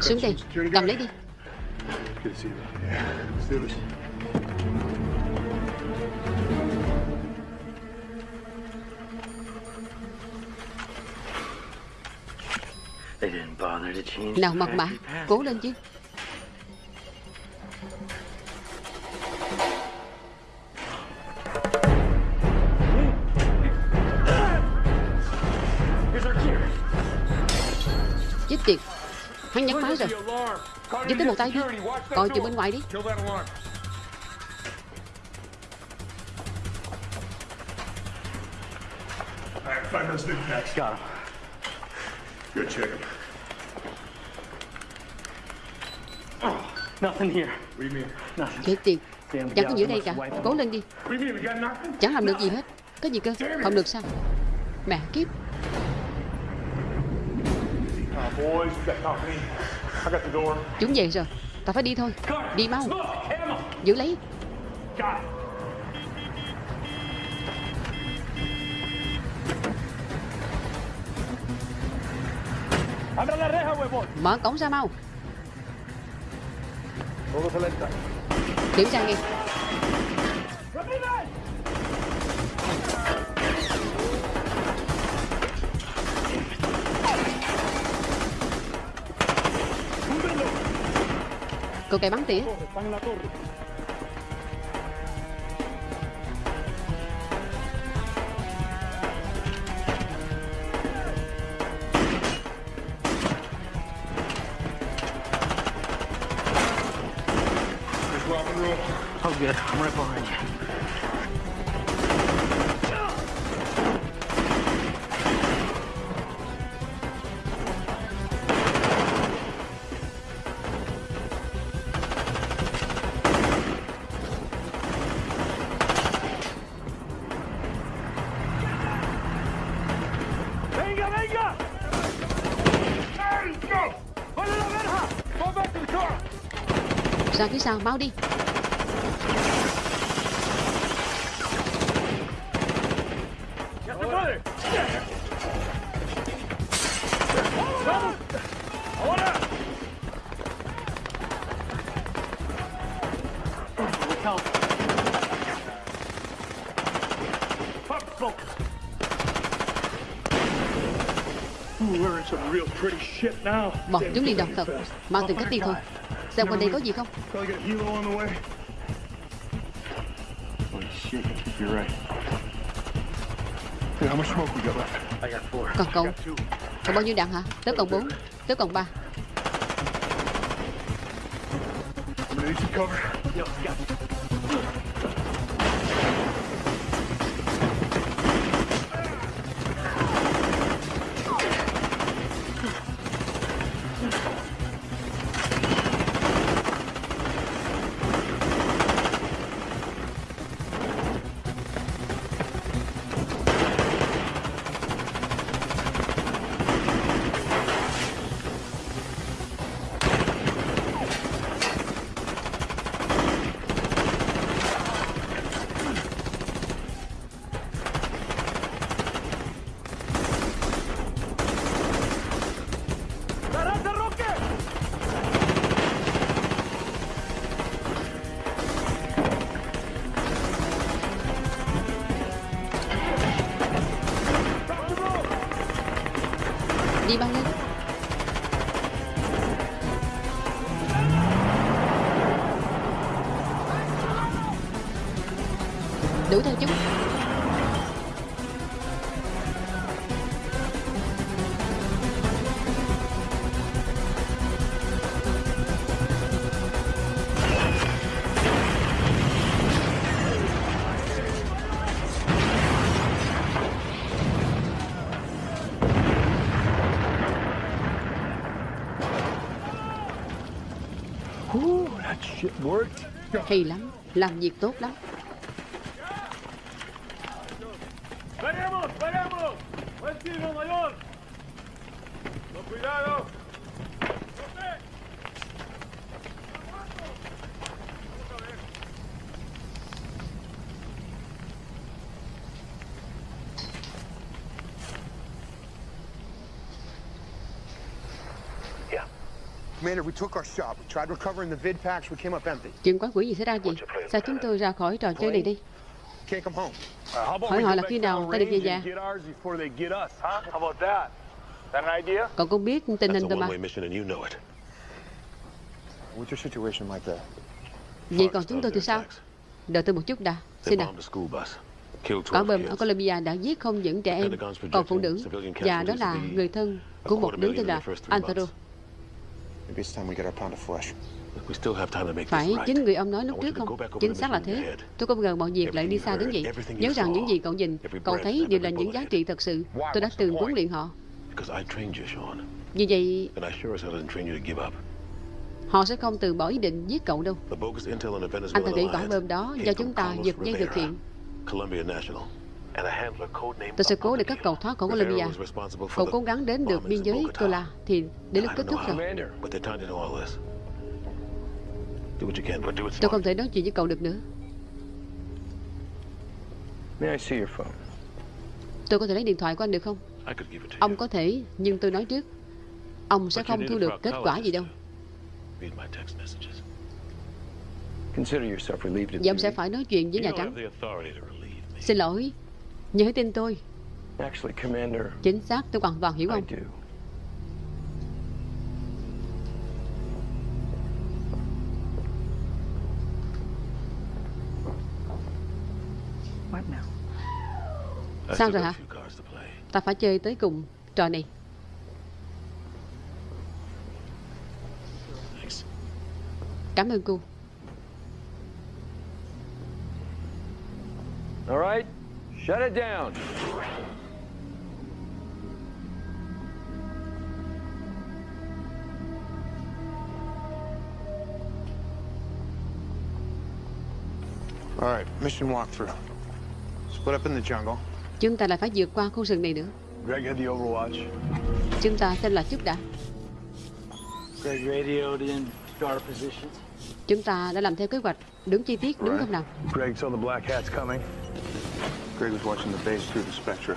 Xuống đây Cầm lấy đi Nào factory pass. Cố lên chứ Chết tiệt Hắn nhấn máy rồi Giúp tới một tay đi Coi chừng bên ngoài đi. Got him. Good, check Chết tiệt Chẳng có ở đây cả. Cố lên đi? Chẳng làm được gì hết. Có gì cơ? Không được sao? Mẹ kiếp. Door. Chúng về rồi. Ta phải đi thôi. Đi mau. Giữ lấy. Mở cổng ra mau Điểm sang đi. Cậu cái bắn tỉa. Pretty shit now. Bọn chúng độc too thật. Mau tìm cách đi thôi Xem quanh đây có gì không. Còn cậu? Còn bao nhiêu đạn hả? Tớ còn 4 Tớ còn 3 Hay lắm Làm việc tốt lắm ¡Veremos, veremos! ¡Buen tiro, mayor! ¡Con cuidado! Commander, we took our shot. We tried recovering the vid packs. We came up empty. Chuyện quái quỷ gì xảy ra gì Sao chúng tôi ra khỏi trò chơi này đi? Can't come home. Uh, Hỏi họ là khi nào ta được về nhà? Còn con biết tình hình tụi mà? Vậy còn chúng tôi thì sao? Đợi tôi một chút đã. Xin nào Quả 12 bom ở. Colombia đã giết không những trẻ em Còn phụ nữ Và đó là người thân của một đứa tên là Antero Phải chính người ông nói lúc trước không? Chính xác là thế. Tôi không ngờ mọi việc lại đi xa đến vậy Nhớ rằng những gì cậu nhìn Cậu thấy đều là những giá trị thật sự. Tôi đã từng huấn luyện họ. Vì vậy họ sẽ không từ bỏ ý định giết cậu đâu. Anh ta nghĩ quả bom đó do chúng ta giật dây thực hiện Colombia National, Tôi sẽ cố để các cậu thoát khỏi Colombia Cậu the cố gắng đến được biên giới. Tola Thì đến lúc kết thúc rồi. how, but they're tied into all this. Do what you can, but do it Tôi không thể nói chuyện với cậu được nữa? Tôi có thể lấy điện thoại của anh được không? Ông có thể Nhưng tôi nói trước. Ông sẽ But you không thu được kết quả gì đâu. Và ông sẽ phải nói chuyện với You Nhà Trắng. Xin lỗi Nhớ tin tôi Actually, Commander, Chính xác tôi hoàn toàn hiểu I ông do. What now? I Sao rồi hả a few cards to play. Ta phải chơi tới cùng trò này. Cảm ơn cô All right, shut it down. All right, mission walkthrough. Split up in the jungle. Chúng ta lại phải vượt qua khu rừng này nữa Greg had the overwatch. Chúng ta xem lại chút đã. Greg radioed in our positions. Chúng ta đã làm theo kế hoạch, đúng chi tiết, đúng không nào? Greg saw the black hats coming. Greg was watching the base through the Spectra.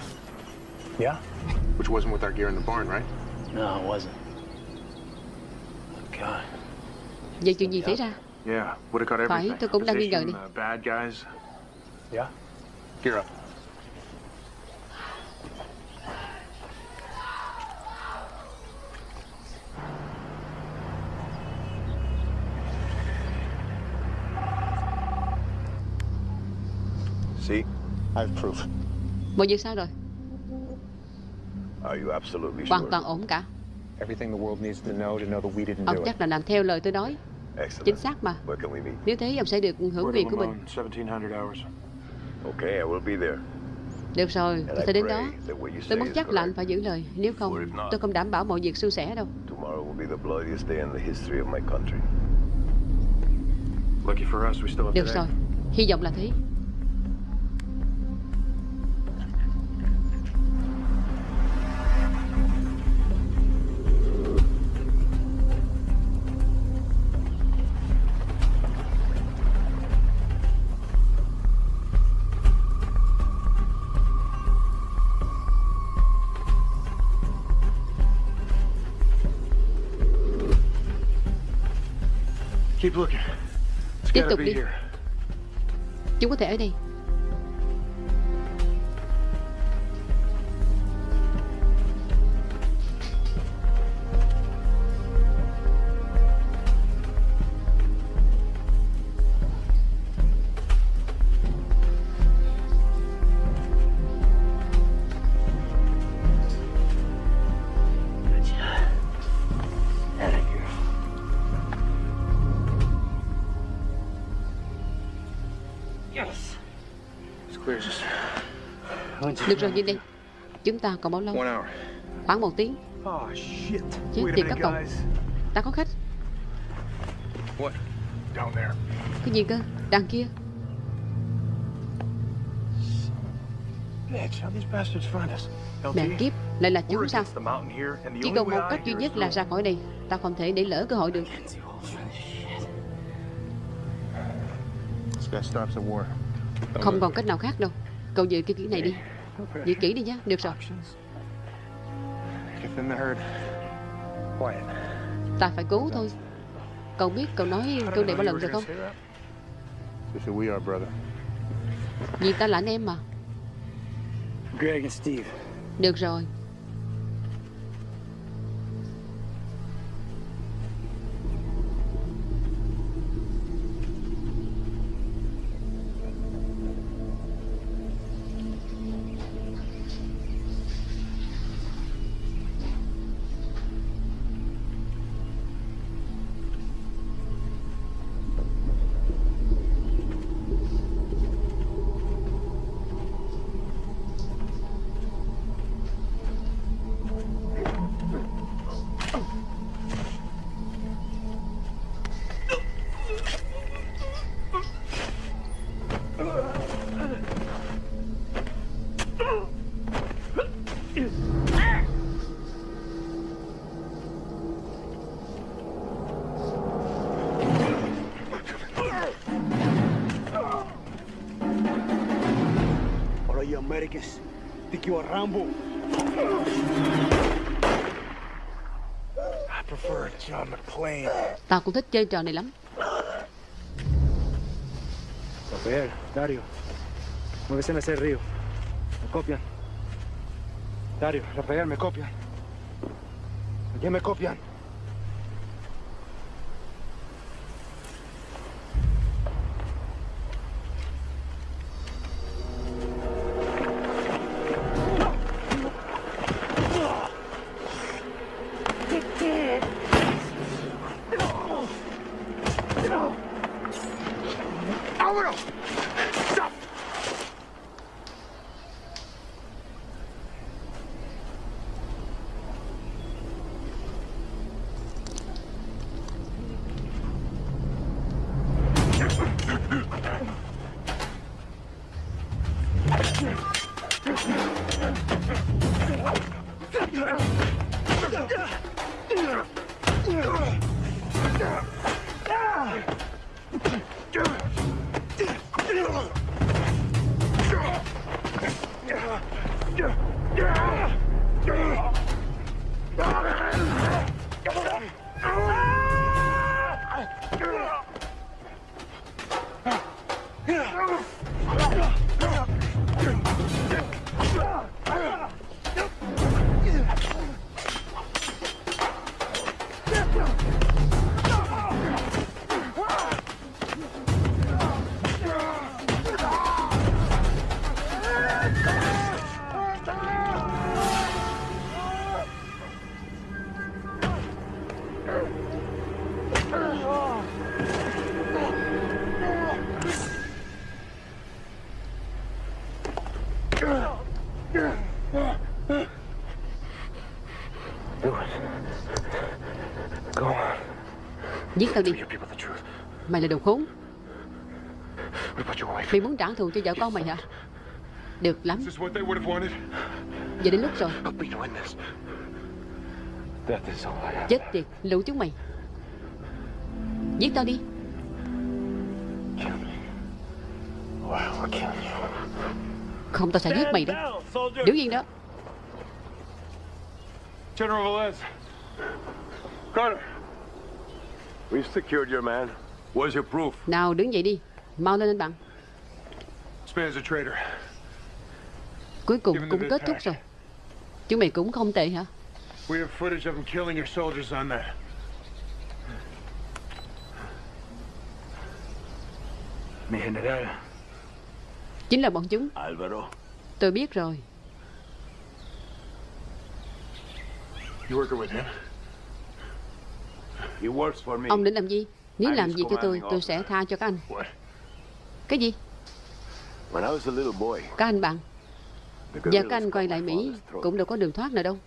Yeah? Which wasn't with our gear in the barn, right? No, it wasn't. God. Vậy chuyện gì xảy ra? Yeah, would have got everything. Phải, tôi cũng đang nghi ngờ đi. Uh, bad guys. Yeah? Gear up. See? I have proof. Mọi việc sao rồi? Are you absolutely Hoàn sure? toàn ổn cả. Everything the world needs to know to know that we didn't Ông do it. chắc là làm theo lời tôi nói. Excellent. Chính xác mà. Where can we meet? Nếu thế ông sẽ được hưởng quyền của mình. 1700 hours. Okay, I will be there. Được rồi, tôi sẽ đến đó. Tôi muốn chắc là anh phải giữ lời. Nếu không, tôi không đảm bảo mọi việc suôn sẻ đâu. Tomorrow will be the bloodiest day in the history of my country. Lucky for us, we still have Được rồi, hy vọng là thế. Tiếp tục đi. Chúng có thể ở đây. Được rồi, nhìn đi. Chúng ta còn bao lâu? Khoảng một tiếng. Oh. Chết tiệt minute, các cậu. Ta có khách. Cái gì cơ? Đằng kia. Mẹ kiếp, lại là chúng sao? Chỉ còn một cách duy nhất là ra khỏi đây. Ta không thể để lỡ cơ hội được. Không còn cách nào khác đâu. Cậu giữ cái kỹ này đi. Giữ kỹ đi nhé. Được rồi. Ta phải cứu thôi. Cậu biết cậu nói câu này bao lần rồi không? Vì ta là anh em mà. Được rồi. Tao cũng thích chơi trò này lắm. Rafael, Dario. Muévese en ese río. Me copian. Dario, Rafael, me copian. ¿A quién me copian? Giết tao đi. Mày là đồ khốn. Mày muốn trả thù cho vợ con mày hả? Được lắm. Giờ đến lúc rồi. Chết tiệt lũ chúng mày. Giết tao đi. Không tao sẽ giết mày đó. Đứng yên đó. General Velez. Carter. We've secured your man. Where's your proof? Nào đứng dậy đi Mau lên anh bạn. Cuối cùng cũng kết thúc rồi Chúng mày cũng không tệ hả We have footage of him killing your soldiers on that. Mi general. Chính là bọn chúng Alvaro. Tôi biết rồi You working with him? He works for me. Ông định làm gì? Nếu làm gì cho tôi Tôi sẽ tha cho các anh. Cái gì? Các anh bạn. Giờ các anh quay lại Mỹ Cũng đâu có đường thoát nào đâu.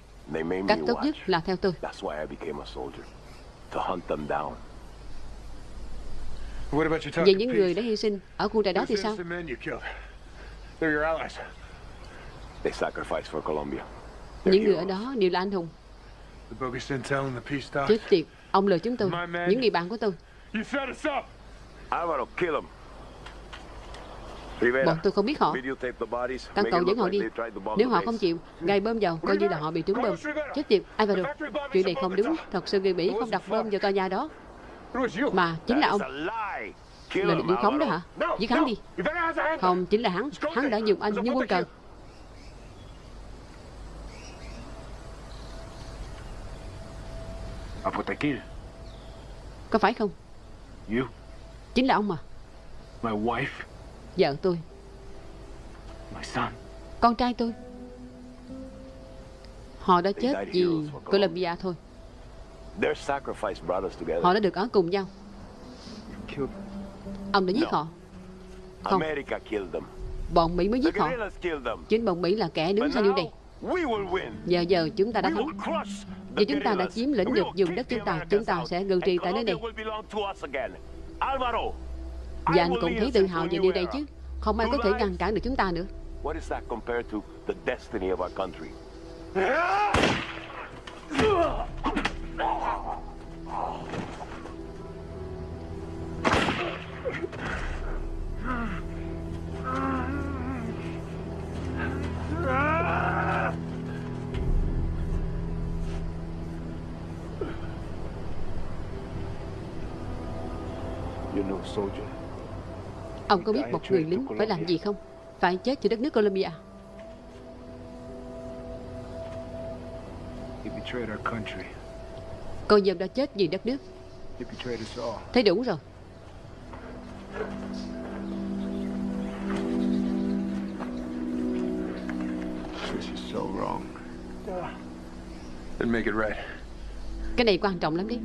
Cách tốt nhất là theo tôi. Về những người đã hy sinh Ở khu trại đó thì sao. Những người ở đó đều là anh hùng. Chết tiệt Ông lừa chúng tôi. Những người bạn của tôi. Bọn tôi không biết họ. Các cậu dẫn họ đi. Nếu họ không chịu Gài bơm vào Coi như là họ bị trúng bơm. Chết tiệt Alvaro Chuyện này không đúng. Thật sự người Mỹ không đặt bơm vào tòa nhà đó. Mà chính là ông. Là điều khống đó hả? Giết hắn đi. Không chính là hắn. Hắn đã dùng anh như quân cờ Có phải không You. Chính là ông mà My wife. Vợ tôi My son. Con trai tôi Họ đã chết vì Colombia thôi Their sacrifice brought us together. Họ đã được ở cùng nhau. Ông đã giết họ Không America killed them. Bọn Mỹ mới giết họ. Chính bọn Mỹ là kẻ đứng sau điều này. Giờ giờ chúng ta đã thắng Vì chúng ta đã chiếm lĩnh được vùng đất chúng ta Chúng ta sẽ ngự trị tại nơi này. Colombia will belong to us again. Alvaro, Và anh cũng thấy tự hào về điều này chứ. Không ai có thể ngăn cản được chúng ta nữa. What [LAUGHS] is that compared to the destiny of our country? You know, soldier. Ông có biết một người lính phải làm gì không? Phải chết cho đất nước Colombia country. Cô dâm đã chết vì đất nước. Thấy đủ rồi. Cái này quan trọng lắm đấy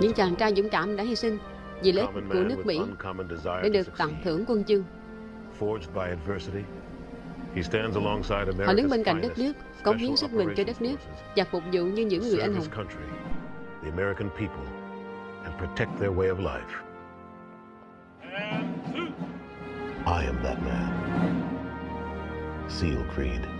Những chàng trai dũng cảm đã hy sinh vì lợi ích của nước Mỹ để được tặng thưởng quân chương. Forged by adversity, he stands alongside Họ đứng bên cạnh đất nước, cống hiến sức mình cho đất nước và phục vụ như những người anh hùng. his country, the American people, and protect their way of life. I am that man. Seal Creed.